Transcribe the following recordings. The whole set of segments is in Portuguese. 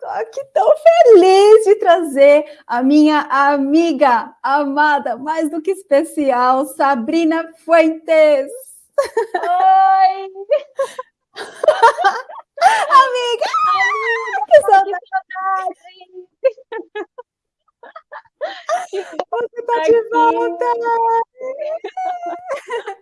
tô aqui tão feliz de trazer a minha amiga amada, mais do que especial, Sabrina Fuentes. Oi! amiga! Amiga, que saudade! Você tá de volta!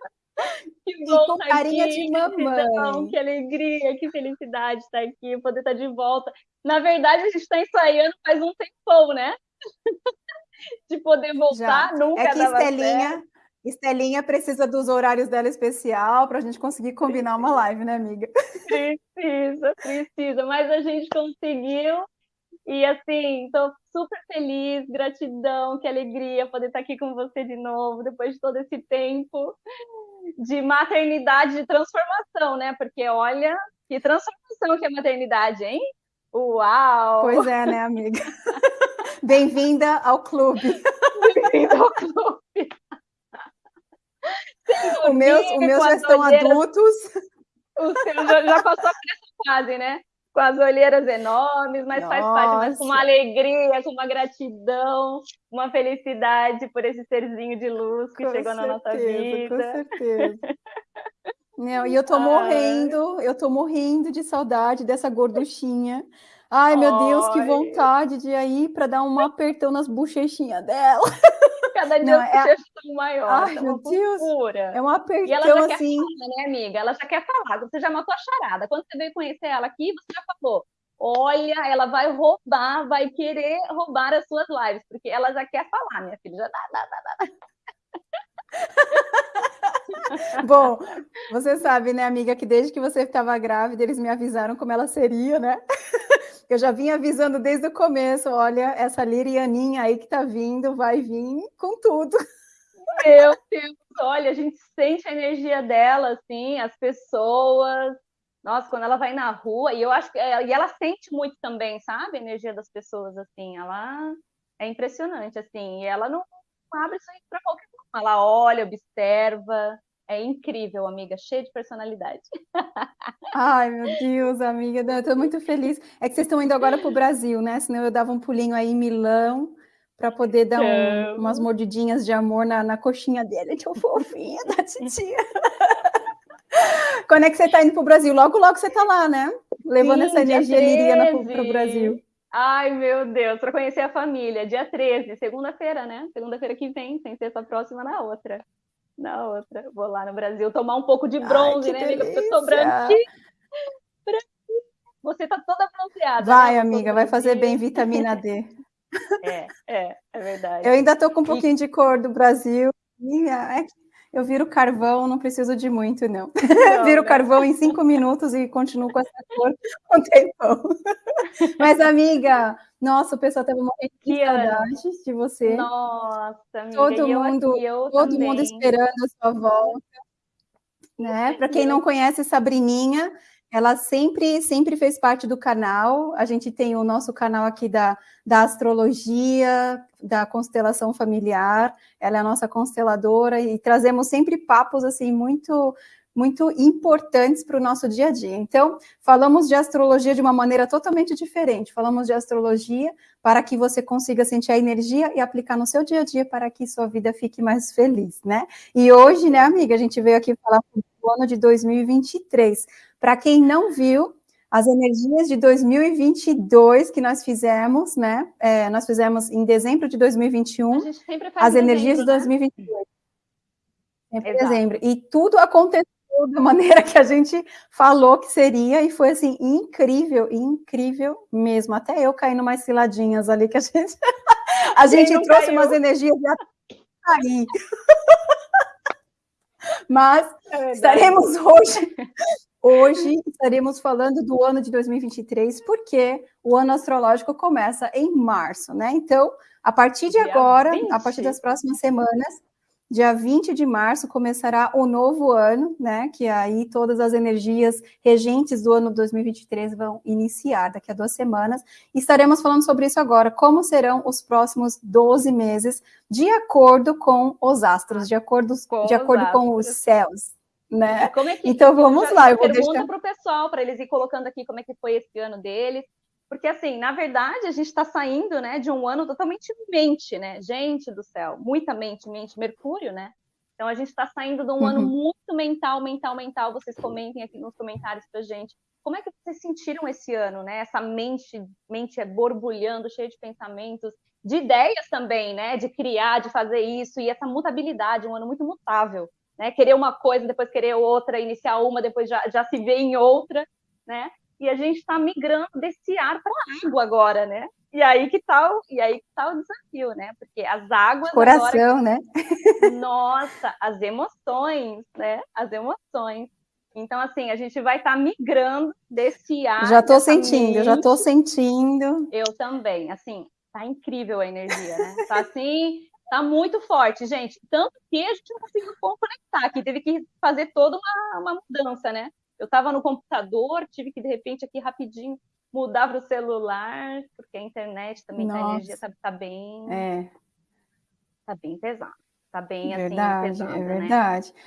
Que bom com tá carinha aqui, de mamãe. Que alegria, que felicidade estar aqui, poder estar de volta. Na verdade, a gente está ensaiando faz um tempão, né? De poder voltar, Já. nunca É que dava Estelinha, certo. Estelinha precisa dos horários dela especial para a gente conseguir combinar uma live, né, amiga? Precisa, precisa, mas a gente conseguiu. E assim, estou super feliz, gratidão, que alegria poder estar aqui com você de novo, depois de todo esse tempo de maternidade, de transformação, né? Porque olha, que transformação que é a maternidade, hein? Uau! Pois é, né, amiga? Bem-vinda ao clube. Bem-vinda ao clube. Os meus, o meus já estão olheiras, adultos. O seu já, já passou por essa fase, né? Com as olheiras enormes, mas Nossa. faz parte, mas com uma alegria, com uma gratidão, uma felicidade por esse serzinho de luz que com chegou certeza, na nossa vida. Com certeza. Não, e eu tô morrendo, eu tô morrendo de saudade dessa gorduchinha. Ai, meu. Deus, que vontade de ir aí para dar um apertão nas bochechinhas dela. Cada dia não, é... são maiores. Ai, é meu Deus. É um apertão e ela já assim. Quer falar, né, amiga? Ela já quer falar. Você já matou a charada. Quando você veio conhecer ela aqui, você já falou: olha, ela vai roubar, vai querer roubar as suas lives, porque ela já quer falar, minha filha. Já dá, dá, dá, dá. Bom, você sabe, né, amiga, que desde que você estava grávida, eles me avisaram como ela seria, né? Eu já vim avisando desde o começo, olha, essa Lirianinha aí que tá vindo, vai vir com tudo. Meu Deus, olha, a gente sente a energia dela, assim, as pessoas. Nossa, quando ela vai na rua, e eu acho que e ela sente muito também, sabe? A energia das pessoas, assim, ela é impressionante, assim, e ela não abre isso aí para qualquer um. Ela olha, observa, é incrível, amiga, cheia de personalidade. Ai, meu Deus, amiga, eu tô muito feliz. É que vocês estão indo agora para o Brasil, né? Senão eu dava um pulinho aí em Milão para poder dar um, umas mordidinhas de amor na, na coxinha dele, tão fofinha da titia. Quando é que você está indo para o Brasil? Logo, logo você está lá, né? Levando Sim, essa energia liriana para o Brasil. Ai, meu Deus, para conhecer a família, dia 13, segunda-feira, né? Segunda-feira que vem, sem ser essa próxima na outra na outra. Vou lá no Brasil tomar um pouco de bronze, Ai, né, amiga? Porque eu tô branquinha. Você tá toda bronzeada. Vai, né? amiga, vai fazer bem vitamina D. É, é, é verdade. Eu ainda tô com um pouquinho de cor do Brasil. É eu viro carvão, não preciso de muito, não. não viro carvão em cinco minutos e continuo com essa cor um tempão. Mas, amiga, nossa, o pessoal estava morrendo de que saudade de você. Nossa, amiga, todo mundo, aqui, todo também. mundo esperando a sua volta. Né? Para quem não conhece Sabrininha, ela sempre, sempre fez parte do canal. A gente tem o nosso canal aqui da, da astrologia, da constelação familiar. Ela é a nossa consteladora e trazemos sempre papos assim muito muito importantes para o nosso dia a dia. Então, falamos de astrologia de uma maneira totalmente diferente. Falamos de astrologia para que você consiga sentir a energia e aplicar no seu dia a dia para que sua vida fique mais feliz, né? E hoje, né, amiga, a gente veio aqui falar do ano de 2023. Para quem não viu, as energias de 2022 que nós fizemos, né? É, nós fizemos em dezembro de 2021, as energias dezembro, de 2022. Né? Sempre dezembro. E tudo aconteceu da maneira que a gente falou que seria, e foi assim, incrível, incrível mesmo. Até eu caí umas ciladinhas ali que a gente, a gente trouxe caiu? umas energias e caí. Mas é estaremos hoje, hoje estaremos falando do ano de 2023, porque o ano astrológico começa em março, né? Então, a partir de agora, 20. a partir das próximas semanas, Dia 20 de março começará o novo ano, né? Que aí todas as energias regentes do ano 2023 vão iniciar daqui a duas semanas. E estaremos falando sobre isso agora, como serão os próximos 12 meses, de acordo com os astros, de acordo com, de acordo astros. com os céus. Né? É que, então vamos lá, eu vou deixar para o pessoal, para eles ir colocando aqui como é que foi esse ano deles. Porque, assim, na verdade, a gente está saindo né, de um ano totalmente mente, né? Gente do céu, muita mente, mente, Mercúrio, né? Então, a gente está saindo de um uhum. ano muito mental, mental, mental. Vocês comentem aqui nos comentários para gente. Como é que vocês sentiram esse ano, né? Essa mente, mente é borbulhando, cheia de pensamentos, de ideias também, né? De criar, de fazer isso, e essa mutabilidade, um ano muito mutável, né? Querer uma coisa, depois querer outra, iniciar uma, depois já, já se vê em outra, né? E a gente está migrando desse ar para a água agora, né? E aí que tá o, e aí que tá o desafio, né? Porque as águas coração, agora, né? Nossa, as emoções, né? As emoções. Então assim, a gente vai estar tá migrando desse ar. Já estou sentindo, já estou sentindo. Eu também, assim, tá incrível a energia, né? Tá assim, tá muito forte, gente. Tanto que a gente não conseguiu conectar aqui, teve que fazer toda uma, uma mudança, né? Eu estava no computador, tive que, de repente, aqui rapidinho mudar para o celular, porque a internet também, tá, a energia está tá bem... É. Tá bem pesada. Tá bem, assim, verdade, assim, pesada, É verdade. Né?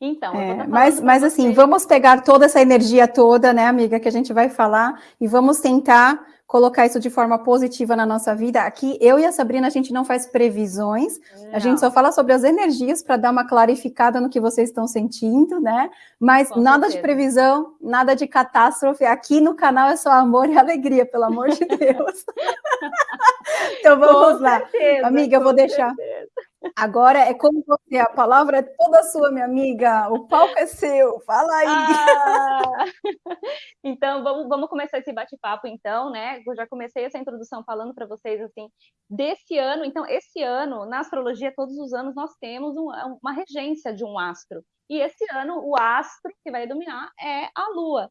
Então, é, mas, mas assim, vamos pegar toda essa energia toda, né, amiga, que a gente vai falar, e vamos tentar colocar isso de forma positiva na nossa vida. Aqui, eu e a Sabrina, a gente não faz previsões, não. a gente só fala sobre as energias para dar uma clarificada no que vocês estão sentindo, né? Mas Com nada certeza. de previsão, nada de catástrofe. Aqui no canal é só amor e alegria, pelo amor de Deus. então vamos Com lá. Certeza, Amiga, eu vou deixar. Certeza. Agora é como você, a palavra é toda sua, minha amiga. O palco é seu, fala aí. Ah, então, vamos, vamos começar esse bate-papo, então, né? Eu já comecei essa introdução falando para vocês, assim, desse ano. Então, esse ano, na astrologia, todos os anos, nós temos um, uma regência de um astro. E esse ano, o astro que vai dominar é a Lua.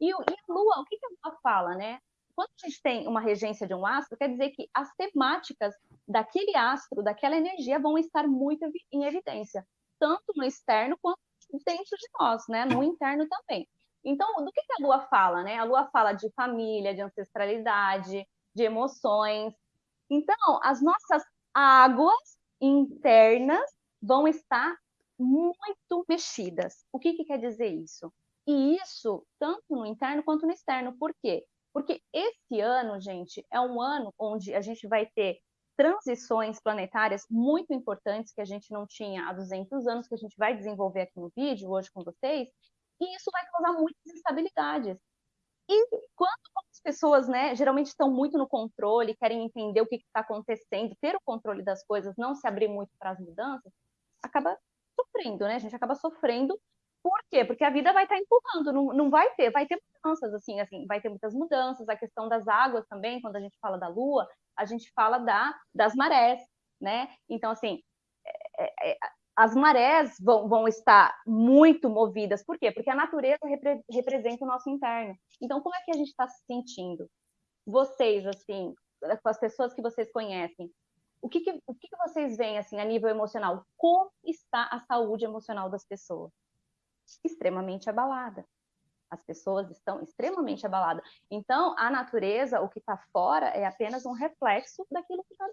E, e a Lua, o que, que a Lua fala, né? Quando a gente tem uma regência de um astro, quer dizer que as temáticas daquele astro, daquela energia, vão estar muito em evidência, tanto no externo quanto dentro de nós, né? No interno também. Então, do que, a Lua fala, né? A Lua fala de família, de ancestralidade, de emoções. Então, as nossas águas internas vão estar muito mexidas. O que, que quer dizer isso? E isso tanto no interno quanto no externo. Por quê? Porque esse ano, gente, é um ano onde a gente vai ter transições planetárias muito importantes que a gente não tinha há 200 anos, que a gente vai desenvolver aqui no vídeo hoje com vocês, e isso vai causar muitas instabilidades. E quando as pessoas, né, geralmente estão muito no controle, querem entender o que está acontecendo, ter o controle das coisas, não se abrir muito para as mudanças, acaba sofrendo, né? A gente acaba sofrendo por quê? Porque a vida vai estar tá empurrando, não, não vai ter, vai ter mudanças, assim, assim, vai ter muitas mudanças, a questão das águas também, quando a gente fala da lua, a gente fala da, das marés, né? Então, assim, é, é, as marés vão, vão estar muito movidas, por quê? Porque a natureza repre, representa o nosso interno. Então, como é que a gente está se sentindo? Vocês, assim, com as pessoas que vocês conhecem, o que, que, o que, que vocês veem, assim, a nível emocional? Como está a saúde emocional das pessoas? extremamente abalada. As pessoas estão extremamente abaladas. Então, a natureza, o que está fora, é apenas um reflexo daquilo que está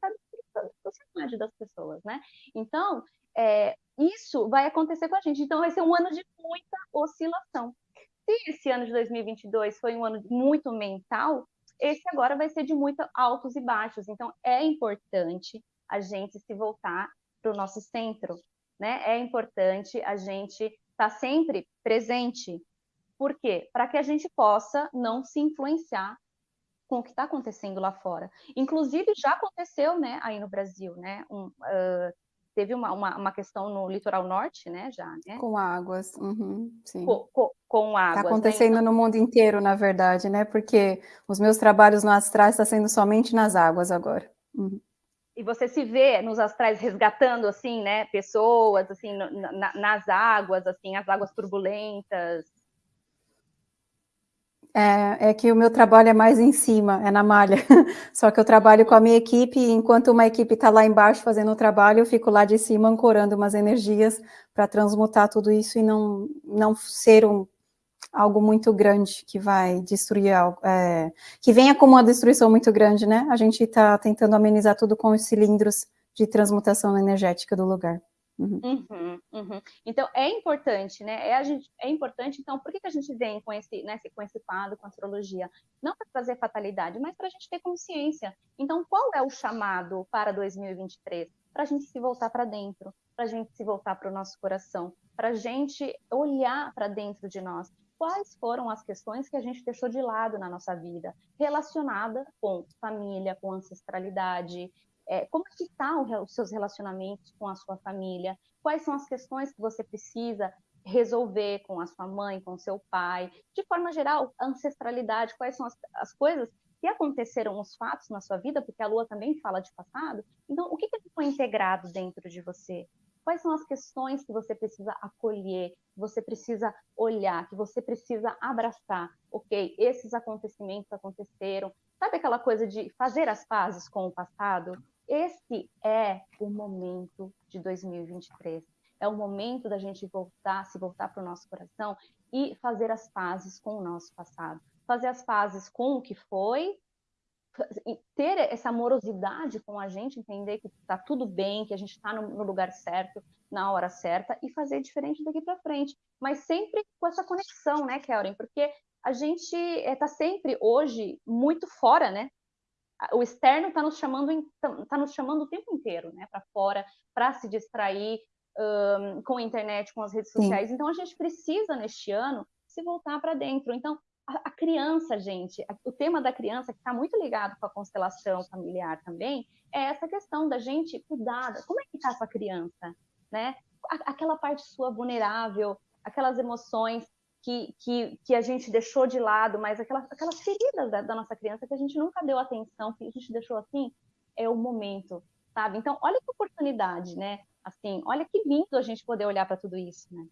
tá na sociedade das pessoas, né? Então, é, isso vai acontecer com a gente. Então, vai ser um ano de muita oscilação. Se esse ano de 2022 foi um ano muito mental, esse agora vai ser de muito altos e baixos. Então, é importante a gente se voltar para o nosso centro, né? É importante a gente está sempre presente. Por quê? Para que a gente possa não se influenciar com o que está acontecendo lá fora. Inclusive, já aconteceu né, aí no Brasil, né? Um, uh, teve uma, uma, uma, questão no litoral norte, né, já, né? Com águas, uhum, sim. Com, com, com águas. Está acontecendo né? no mundo inteiro, na verdade, né? Porque os meus trabalhos no Astral estão sendo somente nas águas agora. Uhum e você se vê nos astrais resgatando assim, né, pessoas assim na, nas águas, assim, as águas turbulentas. É, é, que o meu trabalho é mais em cima, é na malha. Só que eu trabalho com a minha equipe, e enquanto uma equipe está lá embaixo fazendo o trabalho, eu fico lá de cima ancorando umas energias para transmutar tudo isso e não, não ser um, algo muito grande que vai destruir algo, é, que venha como uma destruição muito grande, né? A gente está tentando amenizar tudo com os cilindros de transmutação energética do lugar. Uhum. Uhum, uhum. Então é importante, né? É, a gente, é importante, então, por que, que a gente vem com esse, né, com esse quadro, com a astrologia? Não para trazer fatalidade, mas para a gente ter consciência. Então, qual é o chamado para 2023? Para a gente se voltar para dentro, para a gente se voltar para o nosso coração, para a gente olhar para dentro de nós. Quais foram as questões que a gente deixou de lado na nossa vida, relacionada com família, com ancestralidade, é, como é que estão tá os seus relacionamentos com a sua família? Quais são as questões que você precisa resolver com a sua mãe, com o seu pai? De forma geral, ancestralidade, quais são as, as coisas que aconteceram, os fatos na sua vida, porque a Lua também fala de passado. Então, o que, que integrado dentro de você? Quais são as questões que você precisa acolher, que você precisa olhar, que você precisa abraçar? Ok, esses acontecimentos aconteceram. Sabe aquela coisa de fazer as pazes com o passado? Esse é o momento de 2023. É o momento da gente voltar, se voltar para o nosso coração e fazer as pazes com o nosso passado. Fazer as pazes com o que foi, ter essa amorosidade com a gente, entender que está tudo bem, que a gente está no, lugar certo, na hora certa, e fazer diferente daqui para frente. Mas sempre com essa conexão, né, Kelren? Porque a gente está eh, sempre hoje muito fora, né? O externo está nos chamando está nos chamando o tempo inteiro, né, para fora, para se distrair um, com a internet, com as redes sociais. Sim. Então a gente precisa neste ano se voltar para dentro. Então a, a, criança, gente, a, o tema da criança que está muito ligado com a constelação familiar também é essa questão da gente cuidar. Como é que está essa criança, né? aquela parte sua vulnerável, aquelas emoções que, que, que a gente deixou de lado, mas aquelas, aquelas feridas da, da nossa criança que a gente nunca deu atenção, que a gente deixou assim, é o momento, sabe? Então, olha que oportunidade, né? Assim, olha que lindo a gente poder olhar para tudo isso, né?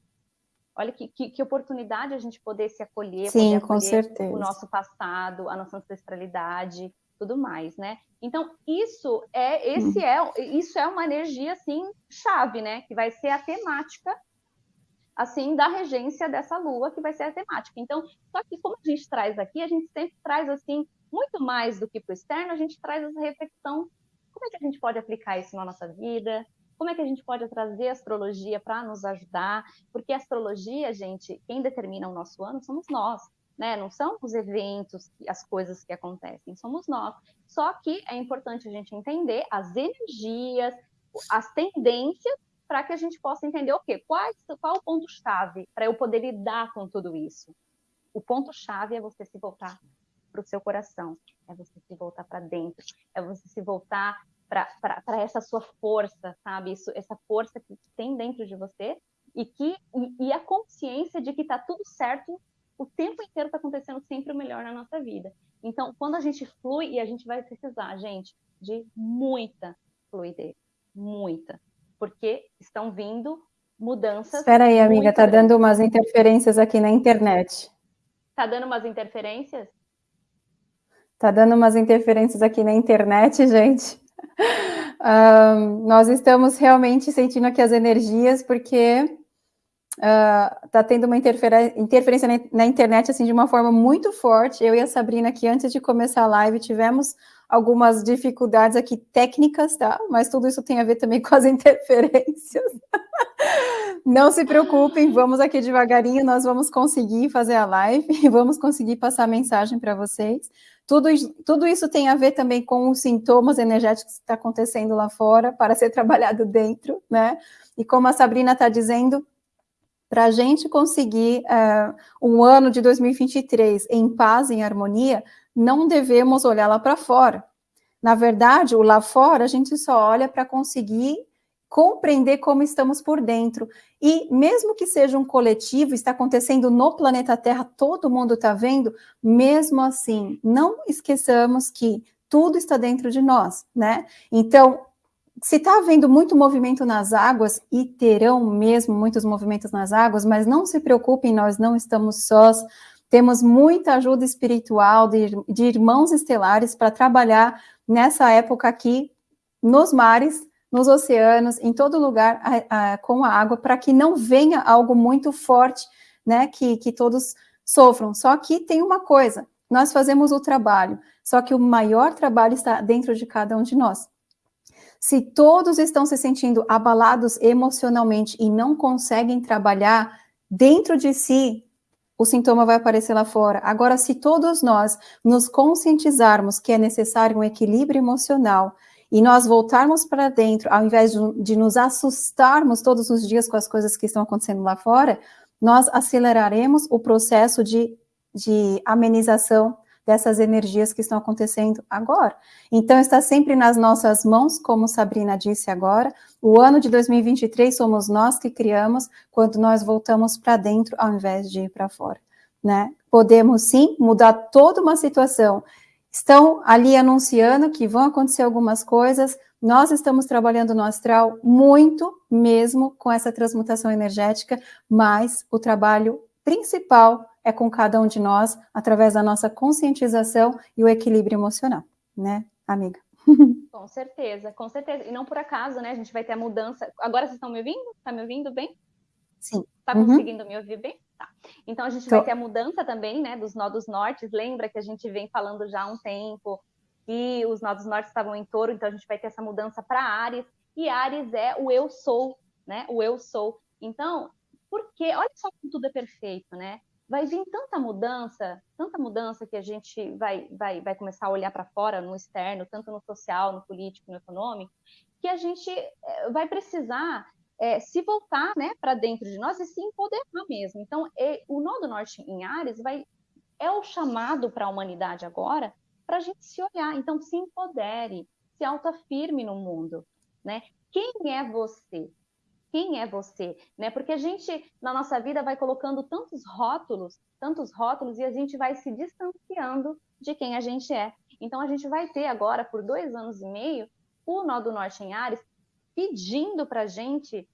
Olha que, que, que, oportunidade a gente poder se acolher, Sim, poder com certeza. o nosso passado, a nossa ancestralidade, tudo mais, né? Então, isso é esse hum. é isso é uma energia assim chave, né, que vai ser a temática assim, da regência dessa lua, que vai ser a temática. Então, só que como a gente traz aqui, a gente sempre traz, assim, muito mais do que para o externo, a gente traz essa reflexão, como é que a gente pode aplicar isso na nossa vida, como é que a gente pode trazer a astrologia para nos ajudar, porque a astrologia, gente, quem determina o nosso ano somos nós, né? Não são os eventos, as coisas que acontecem, somos nós. Só que é importante a gente entender as energias, as tendências para que a gente possa entender o quê? Qual, qual o ponto-chave para eu poder lidar com tudo isso? O ponto-chave é você se voltar para o seu coração, é você se voltar para dentro, é você se voltar para essa sua força, sabe? Isso, essa força que tem dentro de você e que e, e a consciência de que está tudo certo, o tempo inteiro está acontecendo sempre o melhor na nossa vida. Então, quando a gente flui, e a gente vai precisar, gente, de muita fluidez, muita porque estão vindo mudanças. Espera aí, amiga, tá grandes. dando umas interferências aqui na internet. Tá dando umas interferências? Tá dando umas interferências aqui na internet, gente. Um, nós estamos realmente sentindo aqui as energias, porque uh, tá tendo uma interferência na, na internet, assim, de uma forma muito forte. Eu e a Sabrina aqui, antes de começar a live, tivemos algumas dificuldades aqui técnicas, tá? Mas tudo isso tem a ver também com as interferências. Não se preocupem, vamos aqui devagarinho, nós vamos conseguir fazer a live e vamos conseguir passar a mensagem para vocês. Tudo, tudo isso tem a ver também com os sintomas energéticos que está acontecendo lá fora para ser trabalhado dentro, né? E como a Sabrina está dizendo, para a gente conseguir uh, um ano de 2023 em paz, em harmonia, não devemos olhar lá para fora. Na verdade, o lá fora a gente só olha para conseguir compreender como estamos por dentro. E mesmo que seja um coletivo, está acontecendo no planeta Terra, todo mundo está vendo, mesmo assim, não esqueçamos que tudo está dentro de nós, né? Então, se está havendo muito movimento nas águas, e terão mesmo muitos movimentos nas águas, mas não se preocupem, nós não estamos sós, temos muita ajuda espiritual de, de irmãos estelares para trabalhar nessa época aqui nos mares, nos oceanos, em todo lugar a, a, com a água, para que não venha algo muito forte, né, que, que todos sofram. Só que tem uma coisa, nós fazemos o trabalho, só que o maior trabalho está dentro de cada um de nós. Se todos estão se sentindo abalados emocionalmente e não conseguem trabalhar dentro de si, o sintoma vai aparecer lá fora. Agora, se todos nós nos conscientizarmos que é necessário um equilíbrio emocional e nós voltarmos para dentro, ao invés de, de, nos assustarmos todos os dias com as coisas que estão acontecendo lá fora, nós aceleraremos o processo de, de amenização dessas energias que estão acontecendo agora. Então, está sempre nas nossas mãos, como Sabrina disse agora, o ano de 2023 somos nós que criamos quando nós voltamos para dentro ao invés de ir para fora, né? Podemos sim mudar toda uma situação. Estão ali anunciando que vão acontecer algumas coisas, nós estamos trabalhando no astral muito mesmo com essa transmutação energética, mas o trabalho principal é com cada um de nós, através da nossa conscientização e o equilíbrio emocional, né, amiga? Com certeza, com certeza. E não por acaso, né? A gente vai ter a mudança. Agora vocês estão me ouvindo? Está me ouvindo bem? Sim. Está uhum. conseguindo me ouvir bem? Tá. Então a gente Tô. vai ter a mudança também, né? Dos nodos nortes. Lembra que a gente vem falando já há um tempo que os nodos nortes estavam em touro, então a gente vai ter essa mudança para Ares. E Ares é o eu sou, né? O eu sou. Então, porque olha só como tudo é perfeito, né? Vai vir tanta mudança, tanta mudança que a gente vai, vai, vai começar a olhar para fora, no externo, tanto no social, no político, no econômico, que a gente eh, vai precisar é, se voltar né, para dentro de nós e se empoderar mesmo. Então, é, o nó do norte em Ares vai, é o chamado para a humanidade agora para a gente se olhar. Então, se empodere, se autoafirme no mundo. Né? Quem é você? Quem é você, né? Porque a gente na nossa vida vai colocando tantos rótulos, tantos rótulos e a gente vai se distanciando de quem a gente é. Então a gente vai ter agora por dois anos e meio o nó do norte em Ares pedindo para gente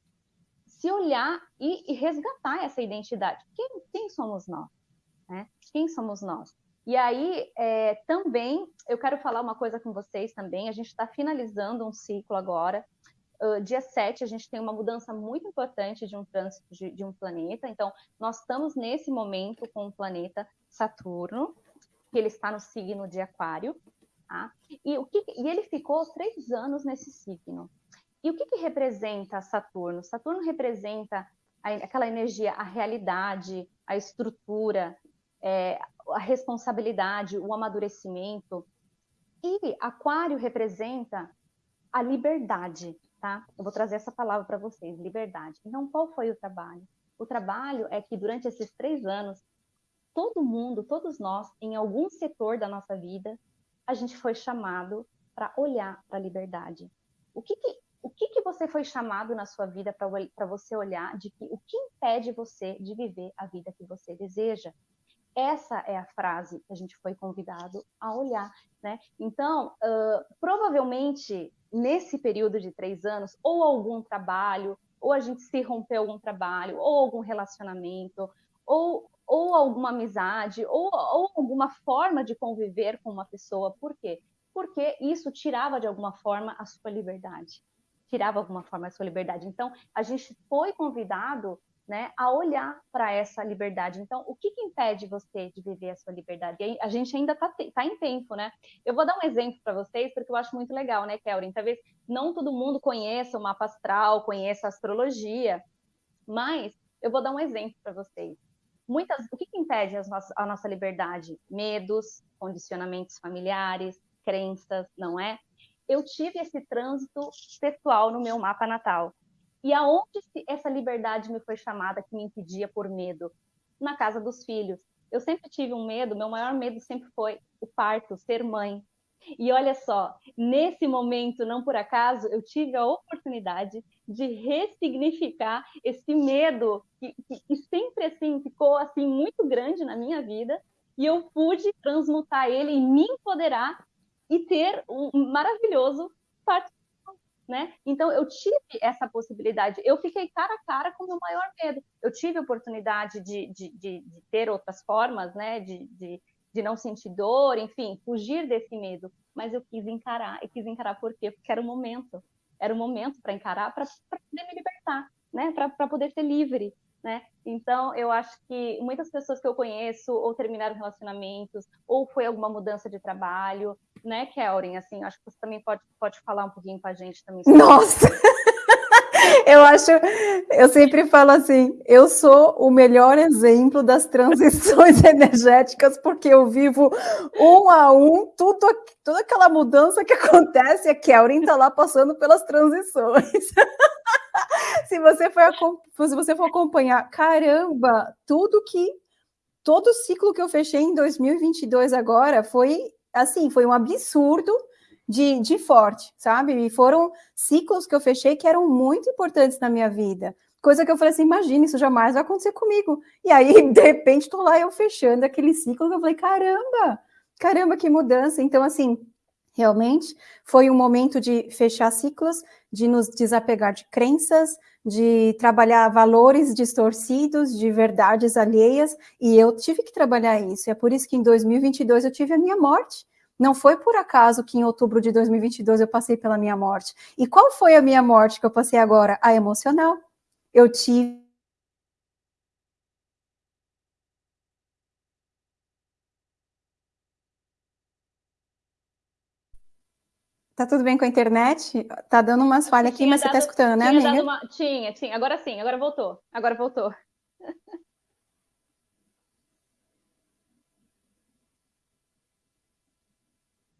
se olhar e, e, resgatar essa identidade. Quem, quem somos nós? Né? Quem somos nós? E aí, é, também, eu quero falar uma coisa com vocês também. A gente está finalizando um ciclo agora uh, dia 7, a gente tem uma mudança muito importante de um trânsito de, de, um planeta. Então, nós estamos nesse momento com o planeta Saturno, que ele está no signo de Aquário, tá? e, o que, e ele ficou três anos nesse signo. E o que, que representa Saturno? Saturno representa a, aquela energia, a realidade, a estrutura, é, a responsabilidade, o amadurecimento. E Aquário representa a liberdade, tá? Eu vou trazer essa palavra para vocês, liberdade. Então, qual foi o trabalho? O trabalho é que durante esses três anos, todo mundo, todos nós, em algum setor da nossa vida, a gente foi chamado para olhar para a liberdade. O que, que o que, que você foi chamado na sua vida para você olhar de que o que impede você de viver a vida que você deseja? Essa é a frase que a gente foi convidado a olhar, né? Então, uh, provavelmente nesse período de três anos, ou algum trabalho, ou a gente se rompeu algum trabalho, ou algum relacionamento, ou, ou alguma amizade, ou, ou alguma forma de conviver com uma pessoa. Por quê? Porque isso tirava de alguma forma a sua liberdade. Tirava alguma forma a sua liberdade. Então, a gente foi convidado né, a olhar para essa liberdade. Então, o que, que, impede você de viver a sua liberdade? E a gente ainda está tá em tempo, né? Eu vou dar um exemplo para vocês, porque eu acho muito legal, né, Kelvin? Talvez não todo mundo conheça o mapa astral, conheça a astrologia, mas eu vou dar um exemplo para vocês. Muitas, o que, que impede nossas, a nossa liberdade? Medos, condicionamentos familiares, crenças, não é? Eu tive esse trânsito pessoal no meu mapa natal. E aonde essa liberdade me foi chamada que me impedia por medo? Na casa dos filhos. Eu sempre tive um medo, meu maior medo sempre foi o parto, ser mãe. E olha só, nesse momento, não por acaso, eu tive a oportunidade de ressignificar esse medo que, que, que sempre assim ficou assim muito grande na minha vida, e eu pude transmutar ele e me empoderar e ter um maravilhoso parto né? Então eu tive essa possibilidade, eu fiquei cara a cara com o meu maior medo. Eu tive oportunidade de, de, de, de ter outras formas, né? De, de, de não sentir dor, enfim, fugir desse medo. Mas eu quis encarar, e quis encarar por quê? Porque era o momento, era o momento para encarar, para poder me libertar, né? Para poder ser livre. Né? Então, eu acho que muitas pessoas que eu conheço ou terminaram relacionamentos, ou foi alguma mudança de trabalho, né, Kelrin? Assim, acho que você também pode, pode falar um pouquinho com a gente também. Nossa! eu acho, eu sempre falo assim, eu sou o melhor exemplo das transições energéticas, porque eu vivo um a um, tudo, toda aquela mudança que acontece, a Kelrin está lá passando pelas transições. se, você for, se você for acompanhar, caramba, tudo que, todo o ciclo que eu fechei em 2022 agora foi, assim, foi um absurdo, de, de forte, sabe? E foram ciclos que eu fechei que eram muito importantes na minha vida. Coisa que eu falei assim, imagina, isso jamais vai acontecer comigo. E aí, de repente, tô lá eu fechando aquele ciclo que eu falei, caramba, caramba, que mudança. Então, assim, realmente foi um momento de fechar ciclos, de nos desapegar de crenças, de trabalhar valores distorcidos, de verdades alheias, e eu tive que trabalhar isso. É por isso que em 2022 eu tive a minha morte. Não foi por acaso que em outubro de 2022 eu passei pela minha morte. E qual foi a minha morte que eu passei agora? A emocional. Eu tive Tá tudo bem com a internet? Tá dando umas falhas aqui, mas dado, você tá escutando, né, amiga? Uma... Tinha, tinha. Agora sim, agora voltou. Agora voltou.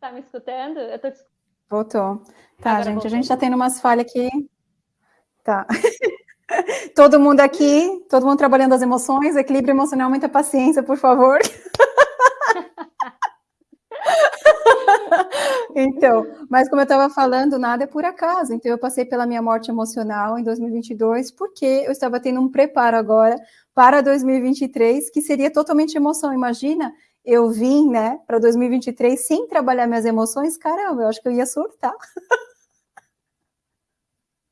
Tá me escutando? Eu tô te... Voltou. Tá, Agora gente, voltou. a gente tá tendo umas falhas aqui. Tá. todo mundo aqui, todo mundo trabalhando as emoções, equilíbrio emocional, muita paciência, por favor. então, mas como eu estava falando, nada é por acaso. Então, eu passei pela minha morte emocional em 2022, porque eu estava tendo um preparo agora para 2023, que seria totalmente emoção. Imagina eu vim, né, para 2023 sem trabalhar minhas emoções, caramba, eu acho que eu ia surtar.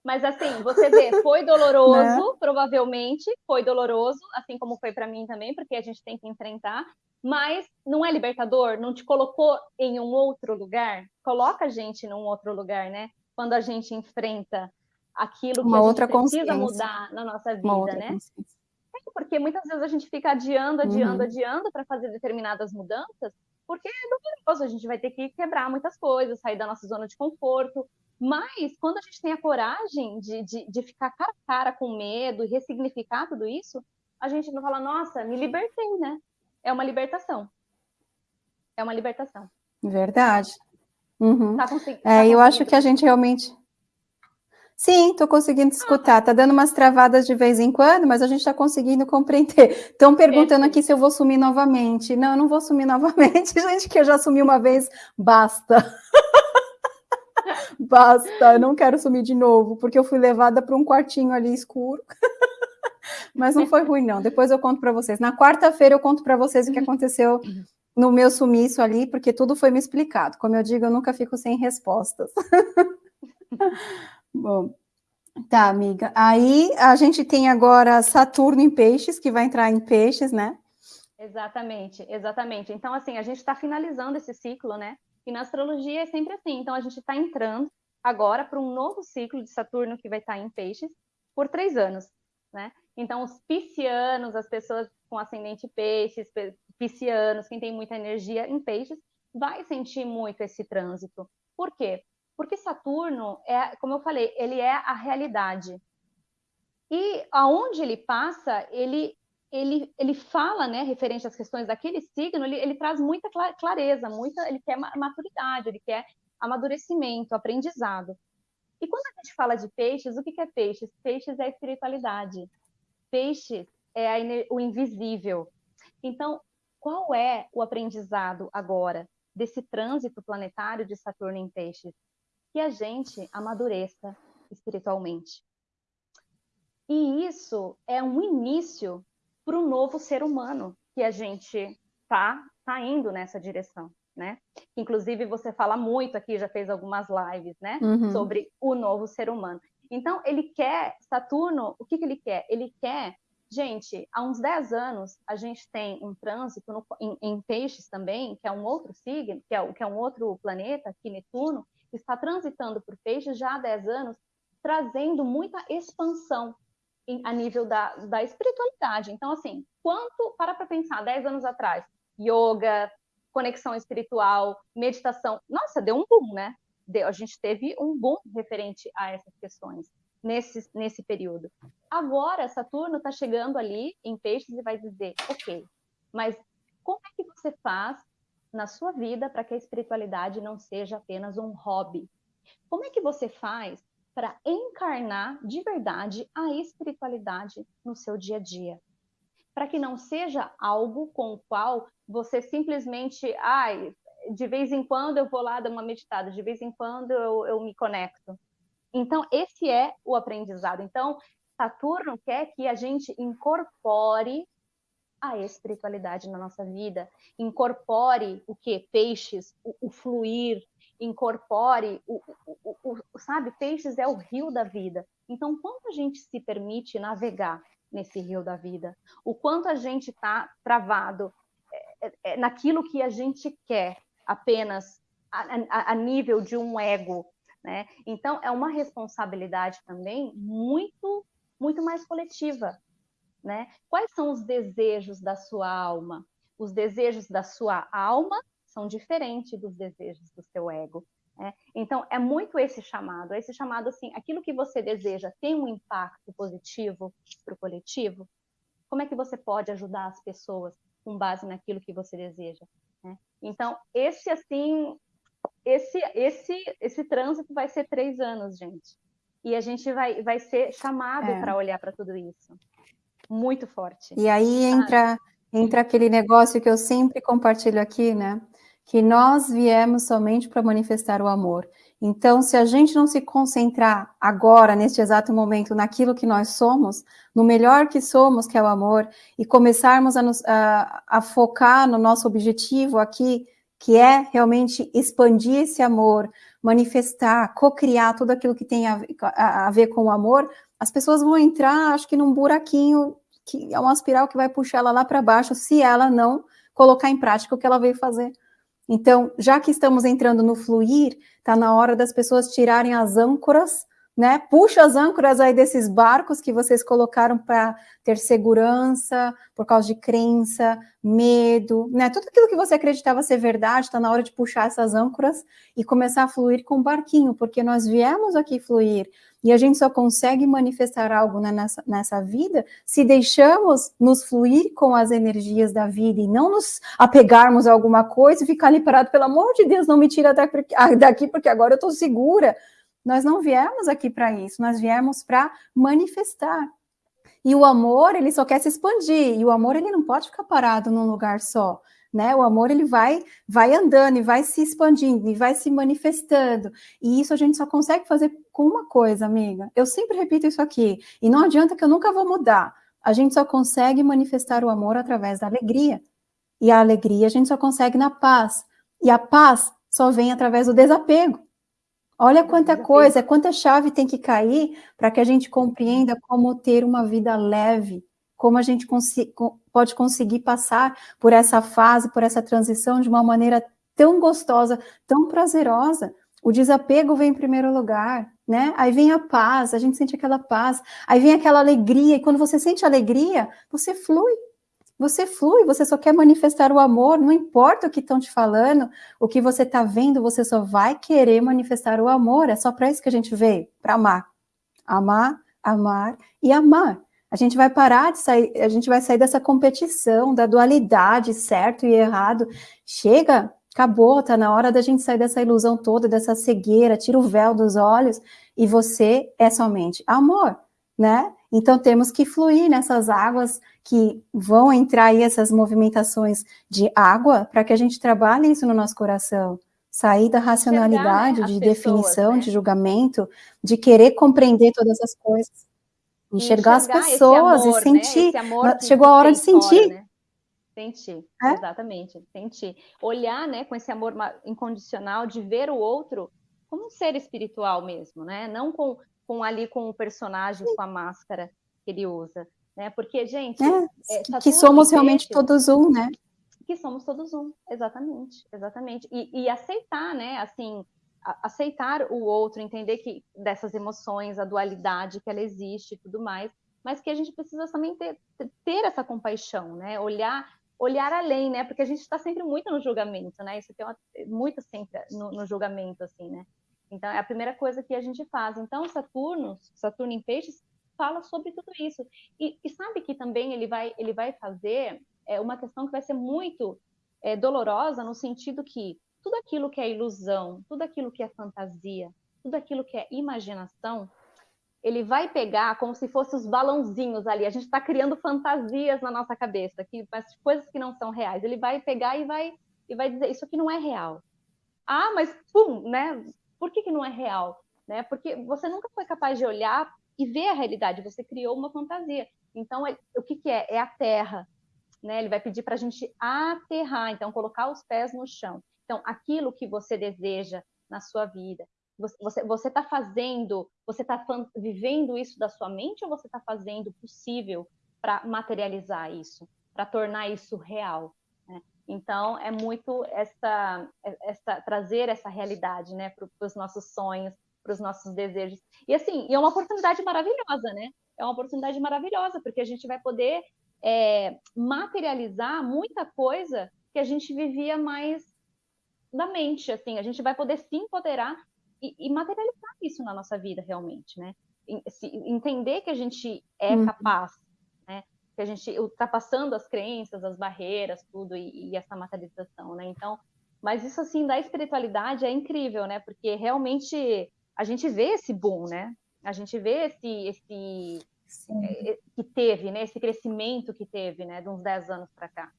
Mas assim, você vê, foi doloroso, né? provavelmente, foi doloroso, assim como foi para mim também, porque a gente tem que enfrentar, mas não é libertador? Não te colocou em um outro lugar? Coloca a gente num outro lugar, né? Quando a gente enfrenta aquilo que Uma a gente precisa mudar na nossa vida, né? Consciência porque muitas vezes a gente fica adiando, adiando, uhum. adiando para fazer determinadas mudanças, porque é doloroso, a gente vai ter que quebrar muitas coisas, sair da nossa zona de conforto. Mas quando a gente tem a coragem de, de, de ficar cara a cara com medo e ressignificar tudo isso, a gente não fala, nossa, me libertei, né? É uma libertação. É uma libertação. Verdade. Uhum. Tá tá é, eu acho que a gente realmente Sim, estou conseguindo escutar. Está dando umas travadas de vez em quando, mas a gente está conseguindo compreender. Estão perguntando aqui se eu vou sumir novamente. Não, eu não vou sumir novamente, gente, que eu já sumi uma vez. Basta. Basta, eu não quero sumir de novo, porque eu fui levada para um quartinho ali escuro. mas não foi ruim, não. Depois eu conto para vocês. Na quarta-feira eu conto para vocês o que aconteceu no meu sumiço ali, porque tudo foi me explicado. Como eu digo, eu nunca fico sem respostas. Bom, tá, amiga. Aí a gente tem agora Saturno em peixes, que vai entrar em peixes, né? Exatamente, exatamente. Então, assim, a gente está finalizando esse ciclo, né? E na astrologia é sempre assim. Então, a gente está entrando agora para um novo ciclo de Saturno que vai estar tá em peixes por três anos, né? Então, os piscianos, as pessoas com ascendente peixes, piscianos, quem tem muita energia em peixes, vai sentir muito esse trânsito. Por quê? Porque Saturno é, como eu falei, ele é a realidade. E aonde ele passa, ele ele, ele fala, né, referente às questões daquele signo, ele, ele traz muita clareza, muita, ele quer maturidade, ele quer amadurecimento, aprendizado. E quando a gente fala de peixes, o que é peixes? Peixes é a espiritualidade. Peixes é o invisível. Então, qual é o aprendizado agora desse trânsito planetário de Saturno em peixes? que a gente amadureça espiritualmente. E isso é um início para o novo ser humano que a gente tá, tá indo nessa direção, né? Inclusive você fala muito aqui, já fez algumas lives, né? Uhum. Sobre o novo ser humano. Então ele quer, Saturno, o que, que ele quer? Ele quer, gente, há uns 10 anos a gente tem um trânsito no, em, em, peixes também, que é um outro signo, que é, que é um outro planeta, aqui Netuno, está transitando por peixes já há 10 anos, trazendo muita expansão em, a nível da, da espiritualidade. Então, assim, quanto, para para pensar, 10 anos atrás, yoga, conexão espiritual, meditação. Nossa, deu um boom, né? Deu, a gente teve um boom referente a essas questões nesse, nesse período. Agora, Saturno está chegando ali em peixes e vai dizer, ok, mas como é que você faz na sua vida para que a espiritualidade não seja apenas um hobby? Como é que você faz para encarnar de verdade a espiritualidade no seu dia a dia? Para que não seja algo com o qual você simplesmente, ai, de vez em quando eu vou lá dar uma meditada, de vez em quando eu, eu me conecto. Então, esse é o aprendizado. Então, Saturno quer que a gente incorpore a espiritualidade na nossa vida, incorpore o que? Peixes, o, o fluir, incorpore o, o, o, sabe, peixes é o rio da vida. Então, quanto a gente se permite navegar nesse rio da vida? O quanto a gente está travado é, é, é, naquilo que a gente quer, apenas a, a, a nível de um ego, né? Então, é uma responsabilidade também muito, muito mais coletiva, né? Quais são os desejos da sua alma? Os desejos da sua alma são diferentes dos desejos do seu ego. Né? Então, é muito esse chamado. Esse chamado, assim, aquilo que você deseja tem um impacto positivo para o coletivo? Como é que você pode ajudar as pessoas com base naquilo que você deseja? Né? Então, esse, assim, esse, esse, esse trânsito vai ser três anos, gente. E a gente vai, vai ser chamado é. para olhar para tudo isso muito forte. E aí entra, entra aquele negócio que eu sempre compartilho aqui, né? Que nós viemos somente para manifestar o amor. Então, se a gente não se concentrar agora, neste exato momento, naquilo que nós somos, no melhor que somos, que é o amor, e começarmos a, nos, a, a focar no nosso objetivo aqui, que é realmente expandir esse amor, manifestar, co-criar tudo aquilo que tem a, a, ver com o amor, as pessoas vão entrar, acho que num buraquinho que é uma espiral que vai puxar ela lá para baixo se ela não colocar em prática o que ela veio fazer. Então, já que estamos entrando no fluir, está na hora das pessoas tirarem as âncoras, né? Puxa as âncoras aí desses barcos que vocês colocaram para ter segurança, por causa de crença, medo, né? Tudo aquilo que você acreditava ser verdade, está na hora de puxar essas âncoras e começar a fluir com o barquinho, porque nós viemos aqui fluir. E a gente só consegue manifestar algo né, nessa, nessa vida se deixamos nos fluir com as energias da vida e não nos apegarmos a alguma coisa e ficar ali parado, pelo amor de Deus, não me tira daqui porque agora eu estou segura. Nós não viemos aqui para isso, nós viemos para manifestar. E o amor, ele só quer se expandir, e o amor, ele não pode ficar parado num lugar só né? O amor ele vai vai andando e vai se expandindo e vai se manifestando. E isso a gente só consegue fazer com uma coisa, amiga. Eu sempre repito isso aqui, e não adianta que eu nunca vou mudar. A gente só consegue manifestar o amor através da alegria. E a alegria a gente só consegue na paz. E a paz só vem através do desapego. Olha quanta coisa, quanta chave tem que cair para que a gente compreenda como ter uma vida leve, como a gente pode conseguir passar por essa fase, por essa transição de uma maneira tão gostosa, tão prazerosa. O desapego vem em primeiro lugar, né? Aí vem a paz, a gente sente aquela paz, aí vem aquela alegria, e quando você sente alegria, você flui, você flui, você só quer manifestar o amor, não importa o que estão te falando, o que você está vendo, você só vai querer manifestar o amor, é só para isso que a gente veio, para amar. Amar, amar e amar. A gente vai parar de sair, a gente vai sair dessa competição, da dualidade, certo e errado. Chega, acabou, tá na hora da gente sair dessa ilusão toda, dessa cegueira, tira o véu dos olhos e você é somente amor, né? Então temos que fluir nessas águas que vão entrar aí essas movimentações de água para que a gente trabalhe isso no nosso coração. Sair da racionalidade, Chegar, né? de pessoas, definição, né? de julgamento, de querer compreender todas as coisas enxergar, enxergar as pessoas amor, e né? sentir. Né? Chegou a hora de sentir. Fora, né? Sentir, é? exatamente, sentir. Olhar, né, com esse amor incondicional, de ver o outro como um ser espiritual mesmo, né? Não com, com ali com o personagem, com a máscara que ele usa, né? Porque, gente... É, é, tá que somos realmente todos um, né? Que somos todos um, exatamente, exatamente. E, e aceitar, né, assim, aceitar o outro, entender que dessas emoções, a dualidade que ela existe e tudo mais, mas que a gente precisa também ter, ter essa compaixão, né? Olhar olhar além, né? Porque a gente está sempre muito no julgamento, né? Isso tem uma, muito sempre no, no, julgamento, assim, né? Então, é a primeira coisa que a gente faz. Então, Saturno, Saturno em Peixes, fala sobre tudo isso. E, e sabe que também ele vai, ele vai fazer é, uma questão que vai ser muito é, dolorosa, no sentido que tudo aquilo que é ilusão, tudo aquilo que é fantasia, tudo aquilo que é imaginação, ele vai pegar como se fossem os balãozinhos ali. A gente está criando fantasias na nossa cabeça, que, mas coisas que não são reais. Ele vai pegar e vai, e vai dizer: Isso aqui não é real. Ah, mas pum, né? Por que, que não é real? Né? Porque você nunca foi capaz de olhar e ver a realidade, você criou uma fantasia. Então, é, o que, que é? É a terra. Né? Ele vai pedir para a gente aterrar, então, colocar os pés no chão. Então, aquilo que você deseja na sua vida, você você está fazendo, você está vivendo isso da sua mente ou você está fazendo o possível para materializar isso, para tornar isso real? Então é muito essa, essa trazer essa realidade, né, para os nossos sonhos, para os nossos desejos. E assim, é uma oportunidade maravilhosa, né? É uma oportunidade maravilhosa porque a gente vai poder é, materializar muita coisa que a gente vivia mais da mente, assim, a gente vai poder se empoderar e, e materializar isso na nossa vida realmente, né? Se, entender que a gente é uhum. capaz? Que a gente ultrapassando as crenças, as barreiras, tudo e, e essa materialização, né? Então, mas isso assim da espiritualidade é incrível, né? Porque realmente a gente vê esse boom, né? A gente vê esse, esse é, que teve, né? Esse crescimento que teve, né? De uns 10 anos para cá.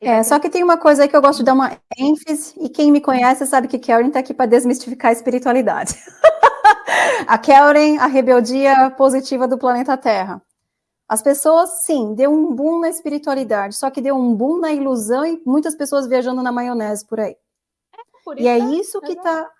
É, só que tem uma coisa aí que eu gosto de dar uma ênfase, e quem me conhece sabe que Karen está aqui para desmistificar a espiritualidade. a Karen, a rebeldia positiva do planeta Terra. As pessoas, sim, deu um boom na espiritualidade, só que deu um boom na ilusão e muitas pessoas viajando na maionese por aí. É, por e é isso que está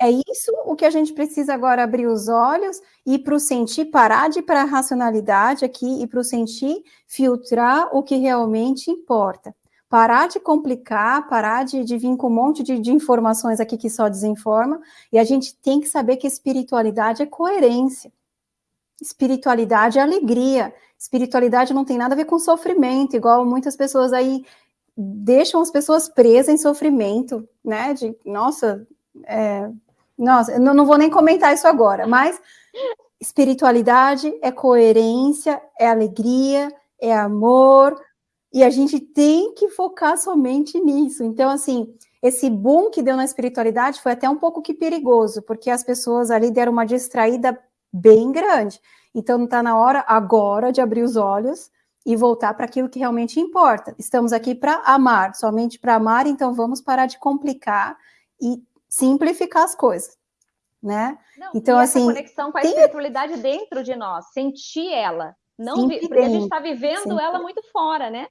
é isso o que a gente precisa agora abrir os olhos e para o sentir parar de ir para a racionalidade aqui e para o sentir filtrar o que realmente importa parar de complicar, parar de, de vir com um monte de, de, informações aqui que só desinforma, e a gente tem que saber que espiritualidade é coerência. Espiritualidade é alegria. Espiritualidade não tem nada a ver com sofrimento, igual muitas pessoas aí deixam as pessoas presas em sofrimento, né? De, nossa, é, nossa, eu não vou nem comentar isso agora, mas espiritualidade é coerência, é alegria, é amor, e a gente tem que focar somente nisso. Então, assim, esse boom que deu na espiritualidade foi até um pouco que perigoso, porque as pessoas ali deram uma distraída bem grande. Então, não está na hora agora de abrir os olhos e voltar para aquilo que realmente importa. Estamos aqui para amar, somente para amar, então vamos parar de complicar e simplificar as coisas, né? Não, então, assim, conexão com a tem... espiritualidade dentro de nós, sentir ela, não vi... porque a gente está vivendo Sempre. ela muito fora, né?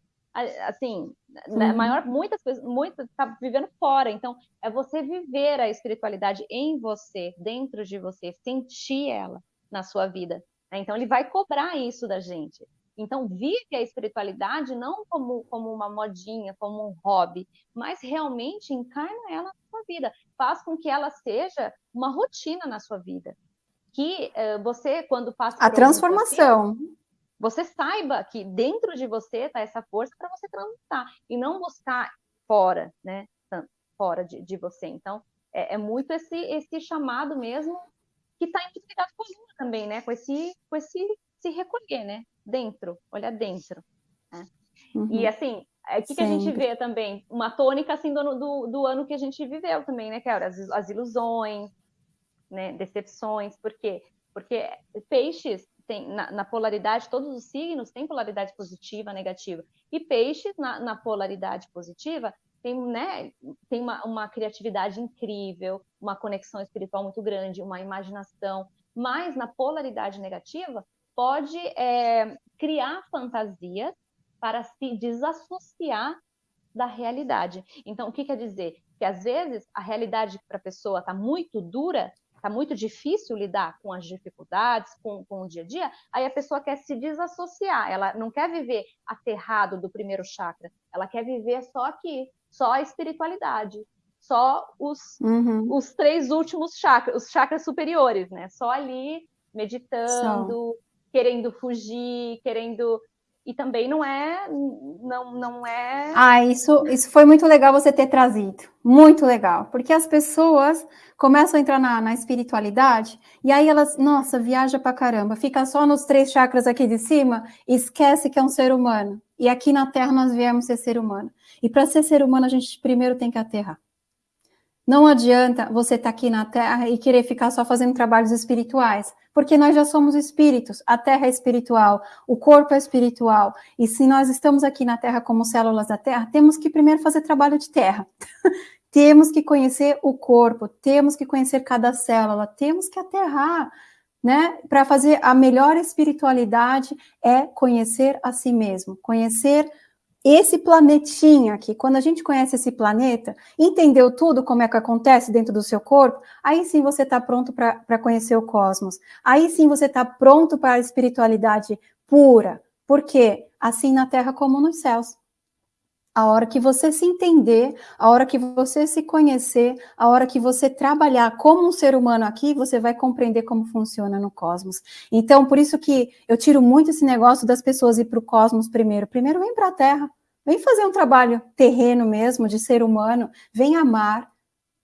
assim, né, maior, muitas pessoas, muitas tá vivendo fora. Então, é você viver a espiritualidade em você, dentro de você, sentir ela na sua vida. Né? Então, ele vai cobrar isso da gente. Então, vive a espiritualidade não como, como uma modinha, como um hobby, mas realmente encarna ela na sua vida. Faz com que ela seja uma rotina na sua vida. Que uh, você, quando passa. A transformação você saiba que dentro de você está essa força para você transitar e não buscar fora, né? Fora de, de você. Então, é, é, muito esse, esse chamado mesmo que está implicado com a também, né? Com esse, com esse se recolher, né? Dentro, olhar dentro. Né? Uhum. E assim, o é, que, que, a gente vê também? Uma tônica assim do, do, do, ano que a gente viveu também, né, Cara? As, as ilusões, né? Decepções, por quê? Porque peixes tem na, na, polaridade, todos os signos têm polaridade positiva, negativa. E peixes, na, na polaridade positiva, tem, né, tem uma, uma, criatividade incrível, uma conexão espiritual muito grande, uma imaginação. Mas na polaridade negativa, pode é, criar fantasias para se desassociar da realidade. Então, o que quer dizer? Que às vezes a realidade para a pessoa está muito dura está muito difícil lidar com as dificuldades, com, com, o dia a dia, aí a pessoa quer se desassociar, ela não quer viver aterrado do primeiro chakra, ela quer viver só aqui, só a espiritualidade, só os, uhum. os três últimos chakras, os chakras superiores, né? Só ali, meditando, querendo fugir, querendo e também não é não, não é ah isso isso foi muito legal você ter trazido. Muito legal. Porque as pessoas começam a entrar na, na espiritualidade e aí elas nossa viaja para caramba. Fica só nos três chakras aqui de cima esquece que é um ser humano. E aqui na Terra nós viemos ser ser humano. E para ser ser humano a gente primeiro tem que aterrar não adianta você estar tá aqui na Terra e querer ficar só fazendo trabalhos espirituais porque nós já somos espíritos, a Terra é espiritual, o corpo é espiritual, e se nós estamos aqui na Terra como células da Terra, temos que primeiro fazer trabalho de terra. temos que conhecer o corpo, temos que conhecer cada célula, temos que aterrar, né? Para fazer a melhor espiritualidade é conhecer a si mesmo, conhecer esse planetinha aqui, quando a gente conhece esse planeta, entendeu tudo como é que acontece dentro do seu corpo, aí sim você está pronto para conhecer o cosmos. Aí sim você está pronto para a espiritualidade pura. Por quê? Assim na Terra como nos céus. A hora que você se entender, a hora que você se conhecer, a hora que você trabalhar como um ser humano aqui, você vai compreender como funciona no cosmos. Então, por isso que eu tiro muito esse negócio das pessoas ir para o cosmos primeiro. Primeiro, vem para a Terra. Vem fazer um trabalho terreno mesmo, de ser humano. Vem amar.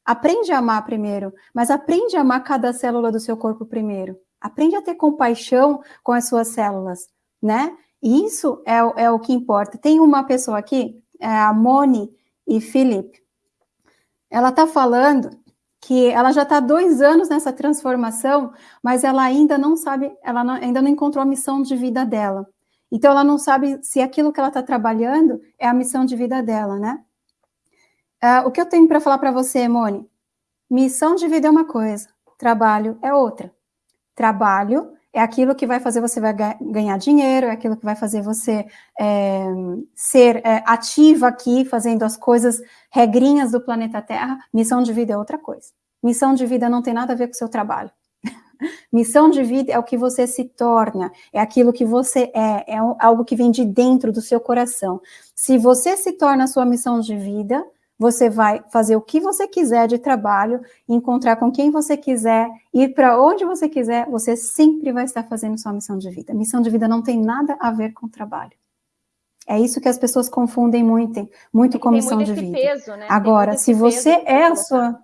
Aprende a amar primeiro, mas aprende a amar cada célula do seu corpo primeiro. Aprende a ter compaixão com as suas células, né? Isso é, é o que importa. Tem uma pessoa aqui a Moni e Felipe, ela está falando que ela já está dois anos nessa transformação, mas ela ainda não sabe, ela não, ainda não encontrou a missão de vida dela. Então, ela não sabe se aquilo que ela está trabalhando é a missão de vida dela, né? Uh, o que eu tenho para falar para você, Moni? Missão de vida é uma coisa, trabalho é outra. Trabalho é aquilo que vai fazer você vai ganhar dinheiro, é aquilo que vai fazer você é, ser é, ativa aqui, fazendo as coisas, regrinhas do planeta Terra. Missão de vida é outra coisa. Missão de vida não tem nada a ver com o seu trabalho. Missão de vida é o que você se torna, é aquilo que você é, é algo que vem de dentro do seu coração. Se você se torna a sua missão de vida, você vai fazer o que você quiser de trabalho, encontrar com quem você quiser, ir para onde você quiser, você sempre vai estar fazendo sua missão de vida. Missão de vida não tem nada a ver com trabalho. É isso que as pessoas confundem muito, muito com missão de vida. Peso, né? Agora, se você é a sua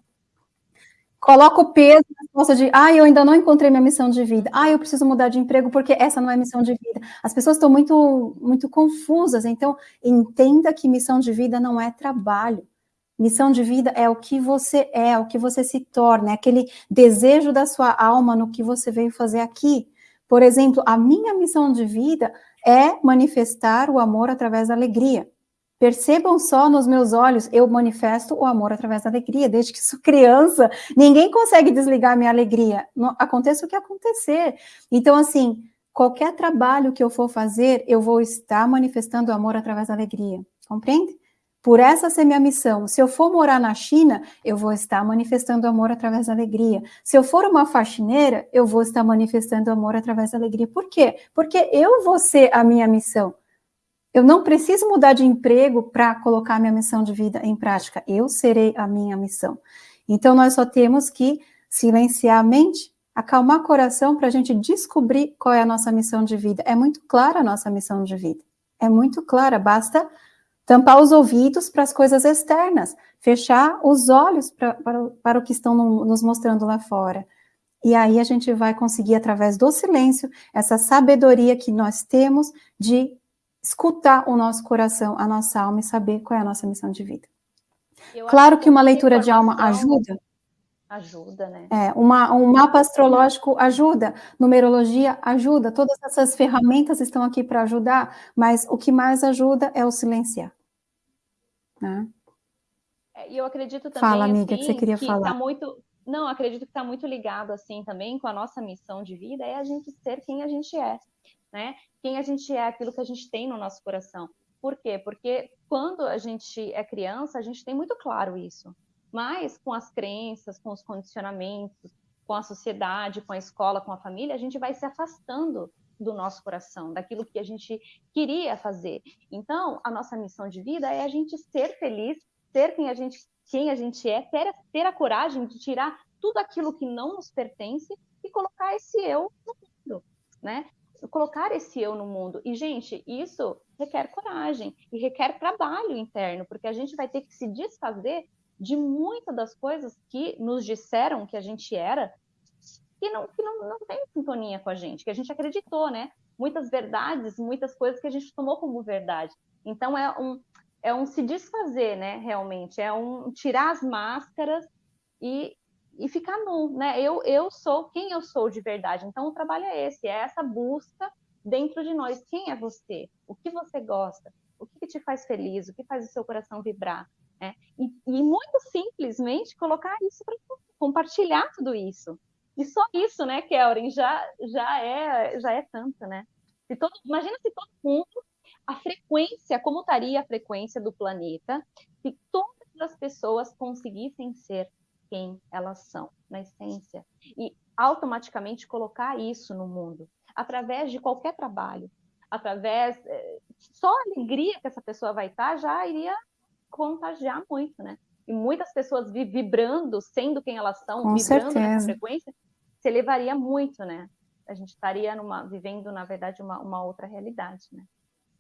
coloca o peso na costas de, ah, eu ainda não encontrei minha missão de vida, ah, eu preciso mudar de emprego porque essa não é missão de vida. As pessoas estão muito, muito confusas, então entenda que missão de vida não é trabalho. Missão de vida é o que você é, o que você se torna, é aquele desejo da sua alma no que você veio fazer aqui. Por exemplo, a minha missão de vida é manifestar o amor através da alegria. Percebam só nos meus olhos, eu manifesto o amor através da alegria. Desde que sou criança, ninguém consegue desligar minha alegria. aconteça o que acontecer. Então, assim, qualquer trabalho que eu for fazer, eu vou estar manifestando o amor através da alegria. Compreende? Por essa ser minha missão. Se eu for morar na China, eu vou estar manifestando amor através da alegria. Se eu for uma faxineira, eu vou estar manifestando amor através da alegria. Por quê? Porque eu vou ser a minha missão. Eu não preciso mudar de emprego para colocar minha missão de vida em prática. Eu serei a minha missão. Então, nós só temos que silenciar a mente, acalmar o coração para a gente descobrir qual é a nossa missão de vida. É muito clara a nossa missão de vida. É muito clara, basta Tampar os ouvidos para as coisas externas, fechar os olhos pra, para, para o que estão no, nos mostrando lá fora. E aí a gente vai conseguir, através do silêncio, essa sabedoria que nós temos de escutar o nosso coração, a nossa alma e saber qual é a nossa missão de vida. Eu claro que uma leitura de alma ajuda, Ajuda, né? É, uma, um mapa astrológico ajuda, numerologia ajuda, todas essas ferramentas estão aqui para ajudar, mas o que mais ajuda é o silenciar. Né? É, e eu acredito também Fala, amiga, assim, que você queria que falar. Tá muito, não, acredito que está muito ligado assim também com a nossa missão de vida, é a gente ser quem a gente é, né? Quem a gente é, aquilo que a gente tem no nosso coração. Por quê? Porque quando a gente é criança, a gente tem muito claro isso. Mas com as crenças, com os condicionamentos, com a sociedade, com a escola, com a família, a gente vai se afastando do nosso coração, daquilo que a gente queria fazer. Então, a nossa missão de vida é a gente ser feliz, ser quem a gente, quem a gente é, ter, ter a coragem de tirar tudo aquilo que não nos pertence e colocar esse eu no mundo, né? colocar esse eu no mundo. E, gente, isso requer coragem e requer trabalho interno, porque a gente vai ter que se desfazer de muitas das coisas que nos disseram que a gente era, que não, que não, não tem sintonia com a gente, que a gente acreditou, né? Muitas verdades, muitas coisas que a gente tomou como verdade. Então, é um, é um se desfazer, né? Realmente, é um tirar as máscaras e, e ficar nu, né? Eu, eu sou quem eu sou de verdade. Então, o trabalho é esse, é essa busca dentro de nós. Quem é você? O que você gosta? O que, que te faz feliz? O que faz o seu coração vibrar? Né? E, e muito simplesmente colocar isso para compartilhar tudo isso. E só isso, né, Kelren, já, já, é, já é tanto, né? Se todo, imagina se todo mundo, a frequência, como estaria a frequência do planeta, se todas as pessoas conseguissem ser quem elas são, na essência, e automaticamente colocar isso no mundo, através de qualquer trabalho, através, eh, só a alegria que essa pessoa vai estar já iria contagiar muito, né? E muitas pessoas vibrando, sendo quem elas são, Com vibrando certeza. nessa frequência, se elevaria muito, né? A gente estaria numa, vivendo, na verdade, uma, uma outra realidade, né?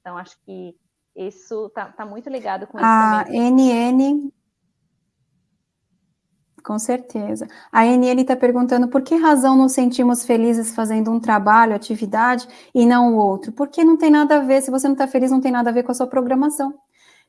Então, acho que isso tá, tá muito ligado com isso a também. NN com certeza. A NN está perguntando por que razão nos sentimos felizes fazendo um trabalho, atividade, e não o outro? Porque não tem nada a ver, se você não está feliz, não tem nada a ver com a sua programação.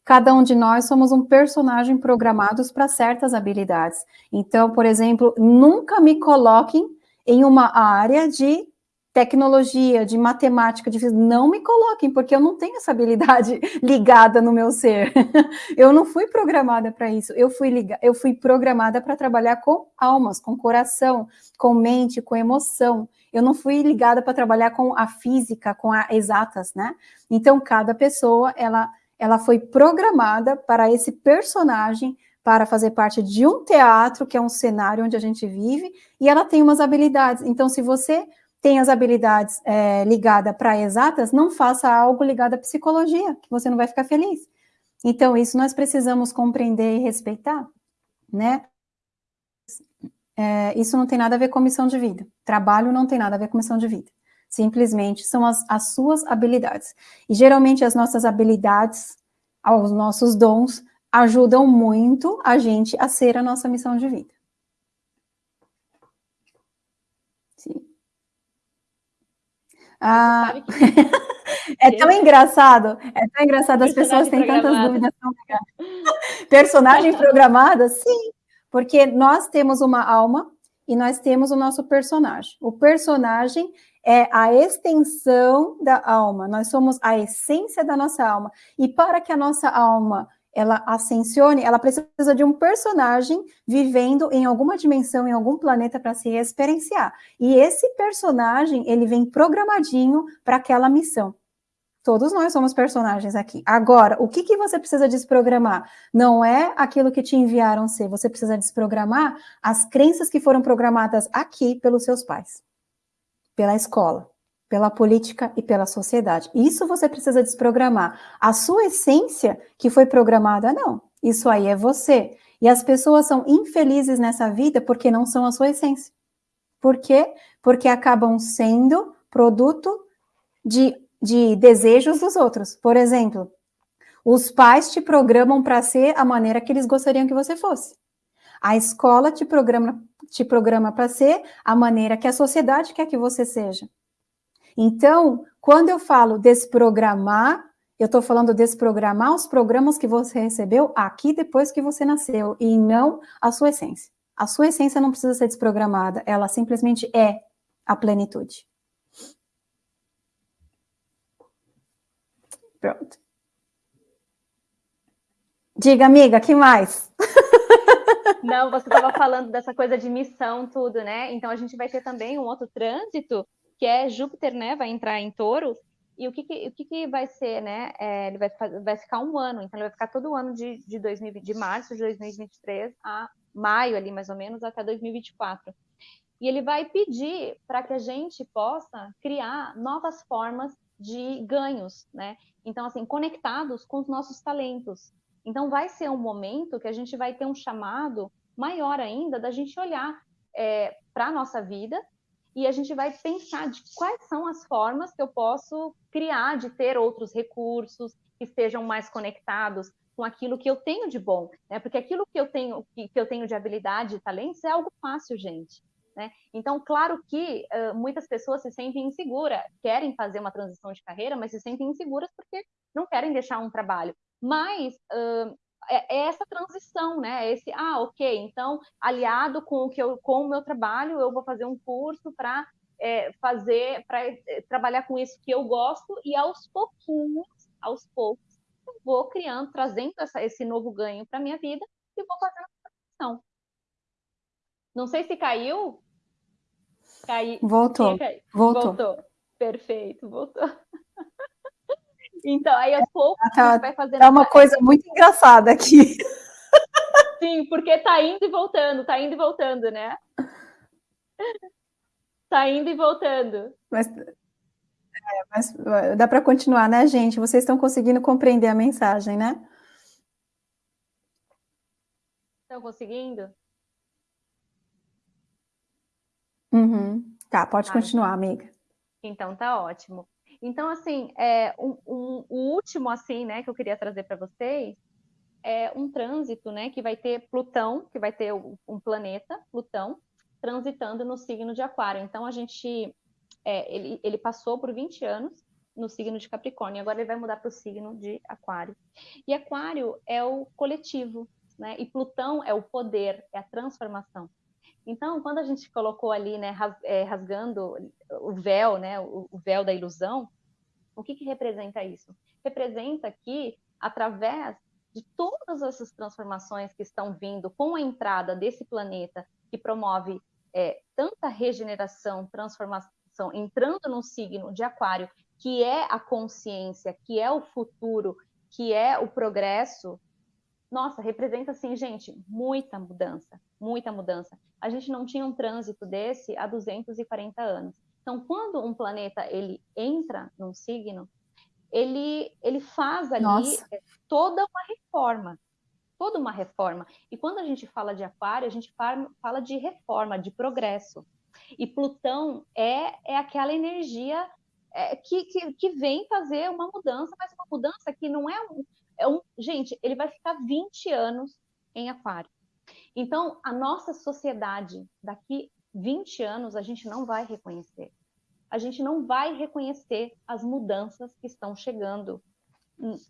Cada um de nós somos um personagem programados para certas habilidades. Então, por exemplo, nunca me coloquem em uma área de tecnologia, de matemática, de não me coloquem, porque eu não tenho essa habilidade ligada no meu ser. eu não fui programada para isso. Eu fui liga, eu fui programada para trabalhar com almas, com coração, com mente, com emoção. Eu não fui ligada para trabalhar com a física, com a exatas, né? Então cada pessoa ela ela foi programada para esse personagem para fazer parte de um teatro, que é um cenário onde a gente vive, e ela tem umas habilidades. Então, se você tem as habilidades é, ligadas para exatas, não faça algo ligado à psicologia, que você não vai ficar feliz. Então, isso nós precisamos compreender e respeitar, né? É, isso não tem nada a ver com missão de vida. Trabalho não tem nada a ver com missão de vida. Simplesmente são as, as suas habilidades. E geralmente as nossas habilidades, os nossos dons, ajudam muito a gente a ser a nossa missão de vida. Ah, é tão engraçado, é tão engraçado, as pessoas têm tantas dúvidas. Personagem programada? Sim, porque nós temos uma alma e nós temos o nosso personagem. O personagem é a extensão da alma, nós somos a essência da nossa alma. E para que a nossa alma ela ascensione, ela precisa de um personagem vivendo em alguma dimensão, em algum planeta para se experienciar. E esse personagem, ele vem programadinho para aquela missão. Todos nós somos personagens aqui. Agora, o que, que você precisa desprogramar? Não é aquilo que te enviaram ser, você precisa desprogramar as crenças que foram programadas aqui pelos seus pais, pela escola, pela política e pela sociedade. Isso você precisa desprogramar. A sua essência que foi programada, não. Isso aí é você. E as pessoas são infelizes nessa vida porque não são a sua essência. Por quê? Porque acabam sendo produto de, de desejos dos outros. Por exemplo, os pais te programam para ser a maneira que eles gostariam que você fosse. A escola te programa te programa para ser a maneira que a sociedade quer que você seja. Então, quando eu falo desprogramar, eu estou falando desprogramar os programas que você recebeu aqui depois que você nasceu, e não a sua essência. A sua essência não precisa ser desprogramada, ela simplesmente é a plenitude. Pronto. Diga, amiga, que mais? Não, você estava falando dessa coisa de missão, tudo, né? Então a gente vai ter também um outro trânsito que é Júpiter, né, vai entrar em touro, e o que, que o que, que, vai ser, né? É, ele vai, vai ficar um ano, então ele vai ficar todo ano de, de, 2020, de março de 2023 a maio ali, mais ou menos, até 2024. E ele vai pedir para que a gente possa criar novas formas de ganhos, né? Então, assim, conectados com os nossos talentos. Então, vai ser um momento que a gente vai ter um chamado maior ainda da gente olhar é, para a nossa vida e a gente vai pensar de quais são as formas que eu posso criar de ter outros recursos que estejam mais conectados com aquilo que eu tenho de bom, né? Porque aquilo que eu tenho que, eu tenho de habilidade e talentos é algo fácil, gente. Né? Então, claro que uh, muitas pessoas se sentem inseguras, querem fazer uma transição de carreira, mas se sentem inseguras porque não querem deixar um trabalho. Mas uh, é, é, essa transição, né? É esse, ah, ok, então, aliado com o que eu, com o meu trabalho, eu vou fazer um curso para é, fazer, para é, trabalhar com isso que eu gosto, e aos pouquinhos, aos poucos, eu vou criando, trazendo essa, esse novo ganho para minha vida e vou fazendo a transição. Não sei se caiu. Cai... Voltou. Voltou. Voltou. Perfeito, voltou. Então, aí aos poucos tá, a gente vai fazendo. É uma coisa muito engraçada aqui. Sim, porque tá indo e voltando, tá indo e voltando, né? Tá indo e voltando. Mas, é, mas dá para continuar, né, gente? Vocês estão conseguindo compreender a mensagem, né? Estão conseguindo? Uhum. Tá, pode ah, continuar, então. amiga. Então tá ótimo. Então, assim, é, um, um, o último, assim, né, que eu queria trazer para vocês é um trânsito, né, que vai ter Plutão, que vai ter um planeta, Plutão, transitando no signo de Aquário. Então, a gente, é, ele, ele passou por 20 anos no signo de Capricórnio, agora ele vai mudar para o signo de Aquário. E Aquário é o coletivo, né, e Plutão é o poder, é a transformação. Então, quando a gente colocou ali, né, é, rasgando o véu, né, o véu da ilusão, o que, que representa isso? Representa que, através de todas essas transformações que estão vindo com a entrada desse planeta, que promove é, tanta regeneração, transformação, entrando no signo de Aquário, que é a consciência, que é o futuro, que é o progresso, nossa, representa, assim, gente, muita mudança, muita mudança. A gente não tinha um trânsito desse há 240 anos. Então, quando um planeta ele entra num signo, ele, ele faz ali Nossa. toda uma reforma, toda uma reforma. E quando a gente fala de aquário, a gente fala de reforma, de progresso. E Plutão é, é aquela energia é, que, que, que, vem fazer uma mudança, mas uma mudança que não é um, é um. Gente, ele vai ficar 20 anos em aquário. Então, a nossa sociedade, daqui 20 anos a gente não vai reconhecer. A gente não vai reconhecer as mudanças que estão chegando,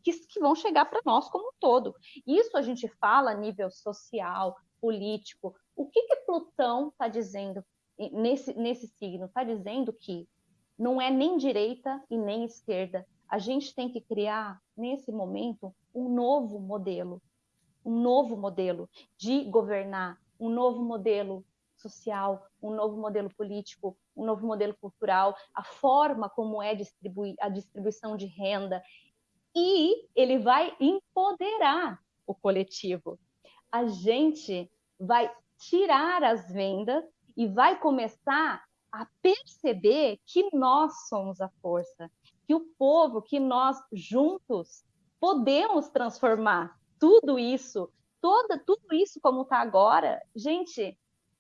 que, que vão chegar para nós como um todo. Isso a gente fala a nível social, político. O que, que Plutão está dizendo nesse, nesse signo? Está dizendo que não é nem direita e nem esquerda. A gente tem que criar, nesse momento, um novo modelo. Um novo modelo de governar, um novo modelo social, um novo modelo político, um novo modelo cultural, a forma como é distribuir a distribuição de renda e ele vai empoderar o coletivo. A gente vai tirar as vendas e vai começar a perceber que nós somos a força, que o povo, que nós juntos podemos transformar tudo isso, toda tudo isso como está agora. Gente,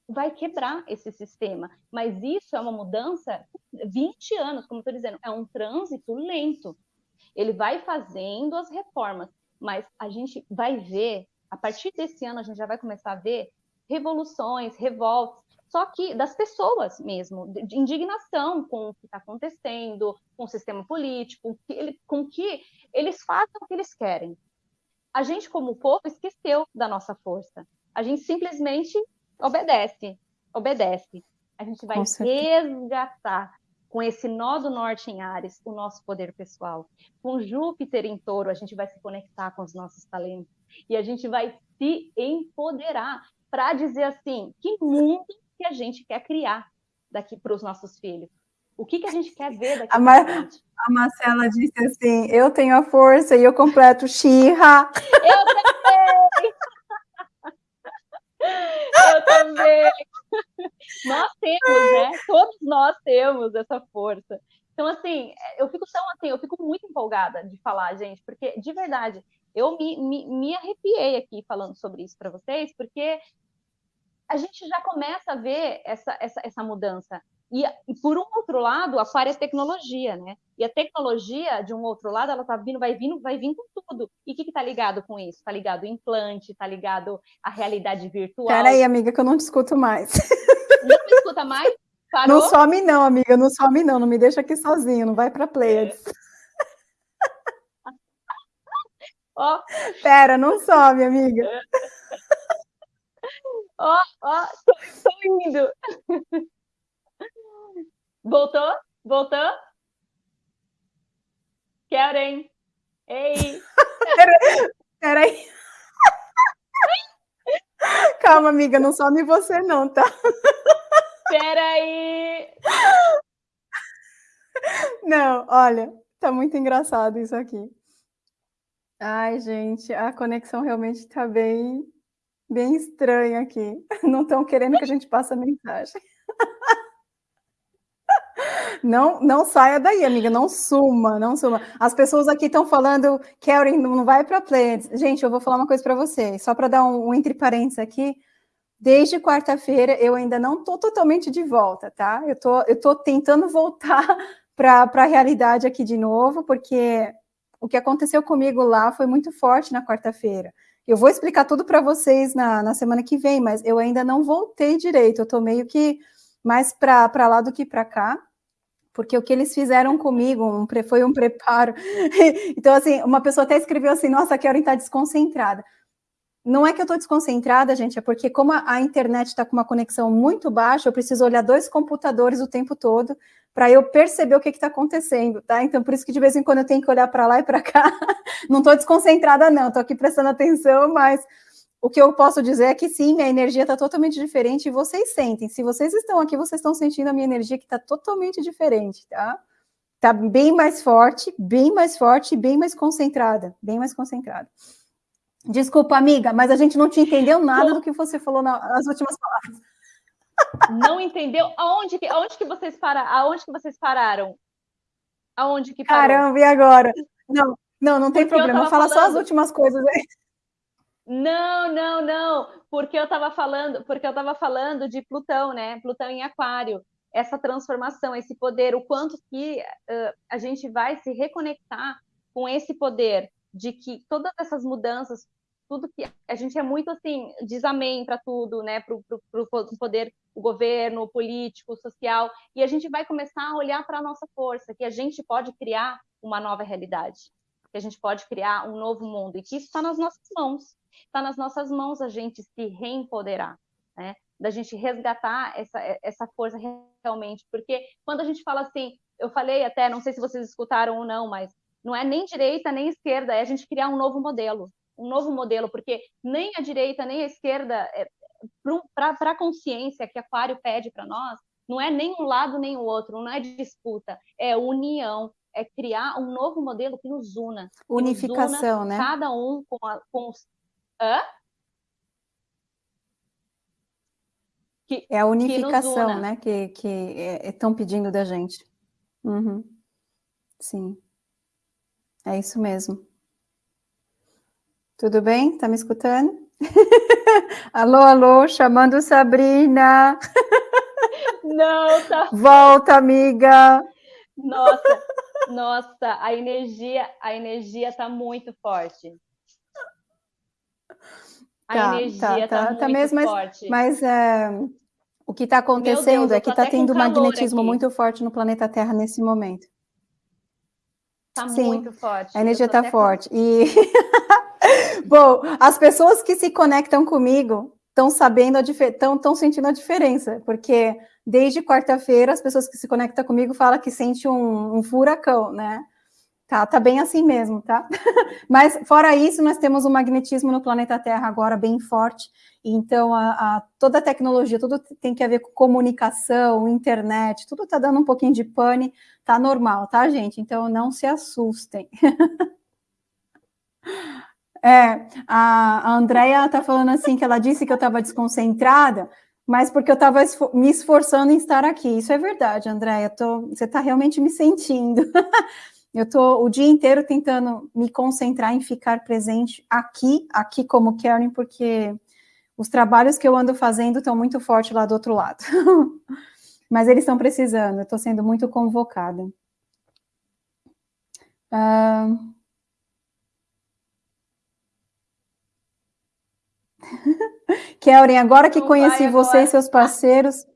vai quebrar esse sistema. Mas isso é uma mudança 20 anos, como estou dizendo, é um trânsito lento. Ele vai fazendo as reformas, mas a gente vai ver, a partir desse ano, a gente já vai começar a ver revoluções, revoltas, só que das pessoas mesmo, de indignação com o que está acontecendo, com o sistema político, com que, com que eles façam o que eles querem. A gente, como povo, esqueceu da nossa força. A gente simplesmente obedece, obedece. A gente vai resgatar com esse nó do norte em Ares o nosso poder pessoal. Com Júpiter em touro, a gente vai se conectar com os nossos talentos. E a gente vai se empoderar para dizer assim, que mundo que a gente quer criar daqui para os nossos filhos. O que, que a gente quer ver daqui a, Mar a Marcela disse assim, eu tenho a força e eu completo Xirra. Eu também! Eu também. Nós temos, né? Todos nós temos essa força. Então, assim, eu fico tão assim, eu fico muito empolgada de falar, gente, porque de verdade, eu me, me, me arrepiei aqui falando sobre isso para vocês, porque a gente já começa a ver essa, essa, essa mudança. E, e, por um outro lado, aquário é tecnologia, né? E a tecnologia, de um outro lado, ela tá vindo, vai vindo, vai vindo com tudo. E o que está ligado com isso? Está ligado implante, está ligado à realidade virtual. Peraí, amiga, que eu não te escuto mais. Não me escuta mais? Parou? Não some não, amiga, não some não, não me deixa aqui sozinho, não vai para Pleiades. Ó. Pera, não some, amiga. Ó, ó, tô, indo. Voltou? Voltou? Karen? Ei! Peraí. Calma, amiga, não some você não, tá? Peraí! Não, olha, tá muito engraçado isso aqui. Ai, gente, a conexão realmente tá bem, bem estranha aqui. Não estão querendo que a gente passe a mensagem. Não, não saia daí, amiga, não suma, não suma. As pessoas aqui estão falando, Karen, não vai para play. Gente, eu vou falar uma coisa para vocês, só para dar um, um, entre parênteses aqui. Desde quarta-feira eu ainda não estou totalmente de volta, tá? Eu tô, eu tô tentando voltar para a realidade aqui de novo, porque o que aconteceu comigo lá foi muito forte na quarta-feira. Eu vou explicar tudo para vocês na, na semana que vem, mas eu ainda não voltei direito, eu estou meio que mais para lá do que para cá porque o que eles fizeram comigo um, foi um preparo. então, assim, uma pessoa até escreveu assim, nossa, Karen está desconcentrada. Não é que eu estou desconcentrada, gente, é porque como a, a internet está com uma conexão muito baixa, eu preciso olhar dois computadores o tempo todo para eu perceber o que está acontecendo, tá? Então, por isso que de vez em quando eu tenho que olhar para lá e para cá. não estou desconcentrada, não, estou aqui prestando atenção, mas o que eu posso dizer é que sim, minha energia está totalmente diferente e vocês sentem. Se vocês estão aqui, vocês estão sentindo a minha energia que está totalmente diferente, tá? Está bem mais forte, bem mais forte, bem mais concentrada, bem mais concentrada. Desculpa, amiga, mas a gente não te entendeu nada do que você falou nas últimas palavras. Não entendeu? Aonde que, aonde que vocês pararam? Aonde que vocês pararam? Aonde que parou? Caramba, e agora? Não, não, não tem Porque problema. Fala falando... só as últimas coisas aí. Não, não, não, porque eu estava falando, porque eu estava falando de Plutão, né? Plutão em Aquário, essa transformação, esse poder, o quanto que uh, a gente vai se reconectar com esse poder de que todas essas mudanças, tudo que a gente é muito assim, diz amém para tudo, né? Para o poder, o governo, político, social, e a gente vai começar a olhar para a nossa força, que a gente pode criar uma nova realidade, que a gente pode criar um novo mundo, e que isso está nas nossas mãos está nas nossas mãos a gente se reempoderar, né? Da gente resgatar essa, essa força realmente, porque quando a gente fala assim, eu falei até, não sei se vocês escutaram ou não, mas não é nem direita nem esquerda, é a gente criar um novo modelo, um novo modelo, porque nem a direita nem a esquerda, é, para a consciência que Aquário pede para nós, não é nem um lado nem o outro, não é disputa, é união, é criar um novo modelo que nos una. Unificação, nos una, né? Cada um com, a, com, os, Hã? Que, é a unificação, que né? Que, que estão é, pedindo da gente. Uhum. Sim. É isso mesmo. Tudo bem? Tá me escutando? alô, alô, chamando Sabrina. Não, tá. Volta, amiga. Nossa, nossa, a energia, a energia tá muito forte. A tá, energia tá, tá, tá, tá mesmo, forte. Mas, mas é, o que está acontecendo Deus, é que está tendo um magnetismo aqui. muito forte no planeta Terra nesse momento. Está muito forte. A energia está forte. E bom, as pessoas que se conectam comigo estão sabendo a estão sentindo a diferença, porque desde quarta-feira as pessoas que se conectam comigo falam que sente um, um furacão, né? Tá, tá bem assim mesmo, tá? Mas fora isso, nós temos o magnetismo no planeta Terra agora bem forte. Então, a, a, toda a tecnologia, tudo tem que ver com comunicação, internet, tudo tá dando um pouquinho de pane, tá normal, tá, gente? Então, não se assustem. é, a, Andrea tá falando assim que ela disse que eu estava desconcentrada, mas porque eu estava me esforçando em estar aqui. Isso é verdade, Andréia. Você está realmente me sentindo. Eu estou o dia inteiro tentando me concentrar em ficar presente aqui, aqui como Karen, porque os trabalhos que eu ando fazendo estão muito fortes lá do outro lado. Mas eles estão precisando, eu estou sendo muito convocada. Uh... Kellen, agora que não conheci você e seus parceiros,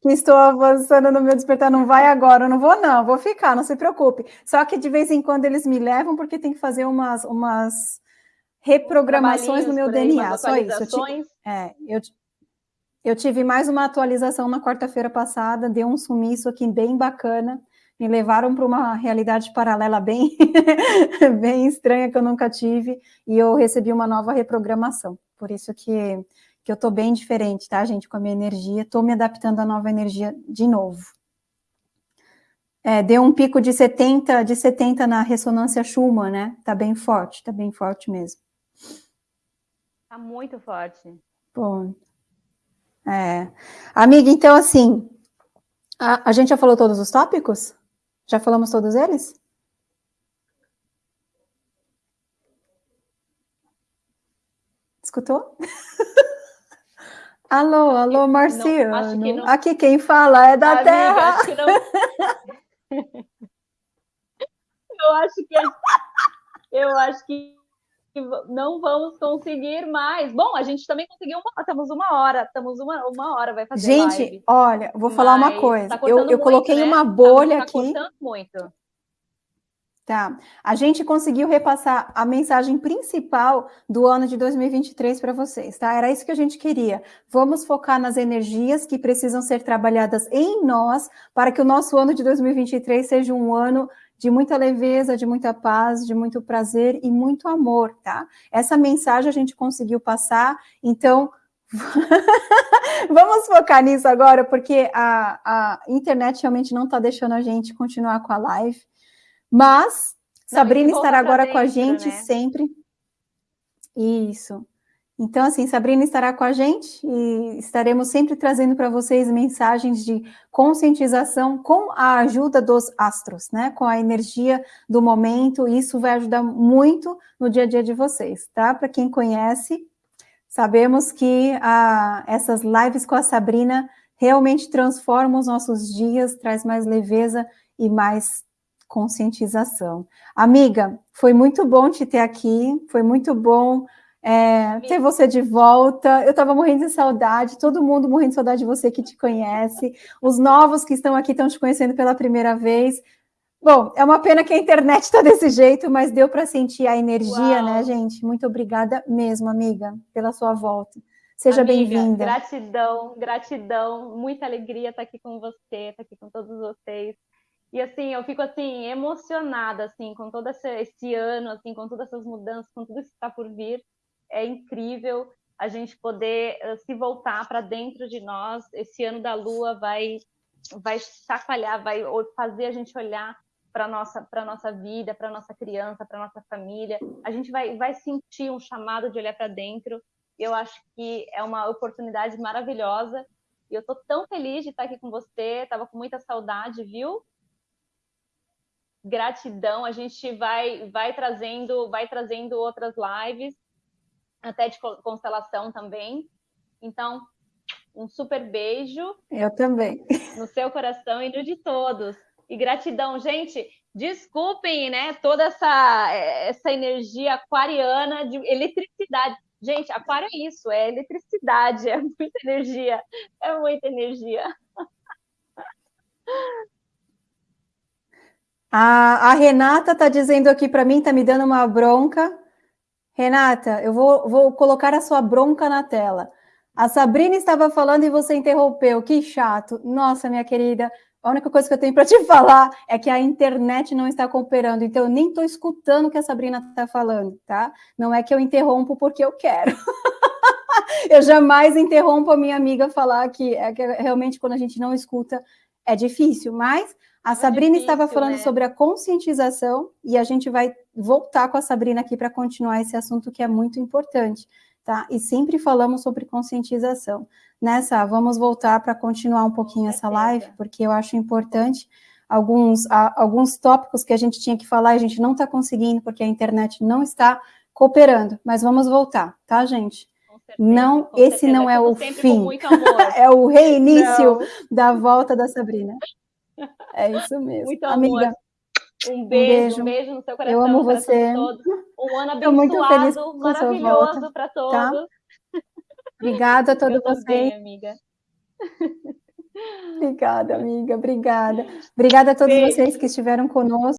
que estou avançando no meu despertar, não vai agora, não vou não, vou ficar, não se preocupe. Só que de vez em quando eles me levam, porque tem que fazer umas, umas reprogramações no meu DNA, só isso. Eu, é, eu, eu tive mais uma atualização na quarta-feira passada, deu um sumiço aqui bem bacana, me levaram para uma realidade paralela bem, bem estranha que eu nunca tive, e eu recebi uma nova reprogramação. Por isso que, que eu estou bem diferente, tá, gente, com a minha energia, estou me adaptando à nova energia de novo. É, deu um pico de 70, de 70 na ressonância Schumann, né? Tá bem forte, tá bem forte mesmo. Tá muito forte. Bom. É. Amiga, então assim, a, a gente já falou todos os tópicos? Já falamos todos eles? Escutou? alô, alô, Marciano. Não, não... Aqui quem fala é da Amiga, Terra. Acho que não... eu acho que eu acho que não vamos conseguir mais. Bom, a gente também conseguiu uma, estamos uma hora, estamos uma, uma hora, vai fazer Gente, live. olha, vou falar Mas uma coisa. Tá eu, eu muito, coloquei né? uma bolha tá, tá aqui. muito. Tá. A gente conseguiu repassar a mensagem principal do ano de 2023 para vocês, tá? Era isso que a gente queria. Vamos focar nas energias que precisam ser trabalhadas em nós para que o nosso ano de 2023 seja um ano de muita leveza, de muita paz, de muito prazer e muito amor, tá? Essa mensagem a gente conseguiu passar, então vamos focar nisso agora, porque a, a internet realmente não está deixando a gente continuar com a live, mas não, Sabrina estará agora dentro, com a gente né? sempre. Isso. Então, assim, Sabrina estará com a gente e estaremos sempre trazendo para vocês mensagens de conscientização com a ajuda dos astros, né? Com a energia do momento, isso vai ajudar muito no dia a dia de vocês, tá? Para quem conhece, sabemos que a, essas lives com a Sabrina realmente transformam os nossos dias, traz mais leveza e mais conscientização. Amiga, foi muito bom te ter aqui, foi muito bom é, ter você de volta. Eu estava morrendo de saudade, todo mundo morrendo de saudade de você que te conhece. Os novos que estão aqui estão te conhecendo pela primeira vez. Bom, é uma pena que a internet está desse jeito, mas deu para sentir a energia, né, Uau. né, gente? Muito obrigada mesmo, amiga, pela sua volta. Seja bem-vinda. Gratidão, gratidão, muita alegria estar aqui com você, estar aqui com todos vocês. E assim, eu fico assim emocionada assim com todo esse, esse ano, assim, com todas essas mudanças, com tudo que está por vir é incrível a gente poder uh, se voltar para dentro de nós. Esse ano da Lua vai vai chacoalhar, vai fazer a gente olhar para nossa para nossa vida, para nossa criança, para nossa família. A gente vai vai sentir um chamado de olhar para dentro. Eu acho que é uma oportunidade maravilhosa. E eu tô tão feliz de estar aqui com você. Tava com muita saudade, viu? Gratidão. A gente vai vai trazendo vai trazendo outras lives até de constelação também. Então, um super beijo. Eu também. No seu coração e no de todos. E gratidão, gente. Desculpem, né, toda essa, essa energia aquariana de eletricidade. Gente, aquário é isso, é eletricidade, é muita energia, é muita energia. A, a Renata está dizendo aqui para mim, está me dando uma bronca, Renata, eu vou, vou colocar a sua bronca na tela. A Sabrina estava falando e você interrompeu. Que chato. Nossa, minha querida, a única coisa que eu tenho para te falar é que a internet não está cooperando, então eu nem estou escutando o que a Sabrina está falando, tá? Não é que eu interrompo porque eu quero. eu jamais interrompo a minha amiga falar que, é que realmente quando a gente não escuta é difícil, mas a Sabrina difícil, estava falando né? sobre a conscientização e a gente vai voltar com a Sabrina aqui para continuar esse assunto que é muito importante, tá? E sempre falamos sobre conscientização. Nessa, vamos voltar para continuar um pouquinho essa live, porque eu acho importante alguns, alguns tópicos que a gente tinha que falar e a gente não está conseguindo porque a internet não está cooperando, mas vamos voltar, tá, gente? não, esse certeza. não é o fim. é o reinício Não. da volta da Sabrina. É isso mesmo. Muito amor. Amiga, Um beijo, beijo. um beijo no seu coração. eu amo você. todos. Um ano Tô muito feliz abençoado, maravilhoso para tá? todos. Obrigada a todos vocês. também, amiga. Obrigada, amiga. Obrigada. Obrigada a todos Beijo. vocês que estiveram conosco.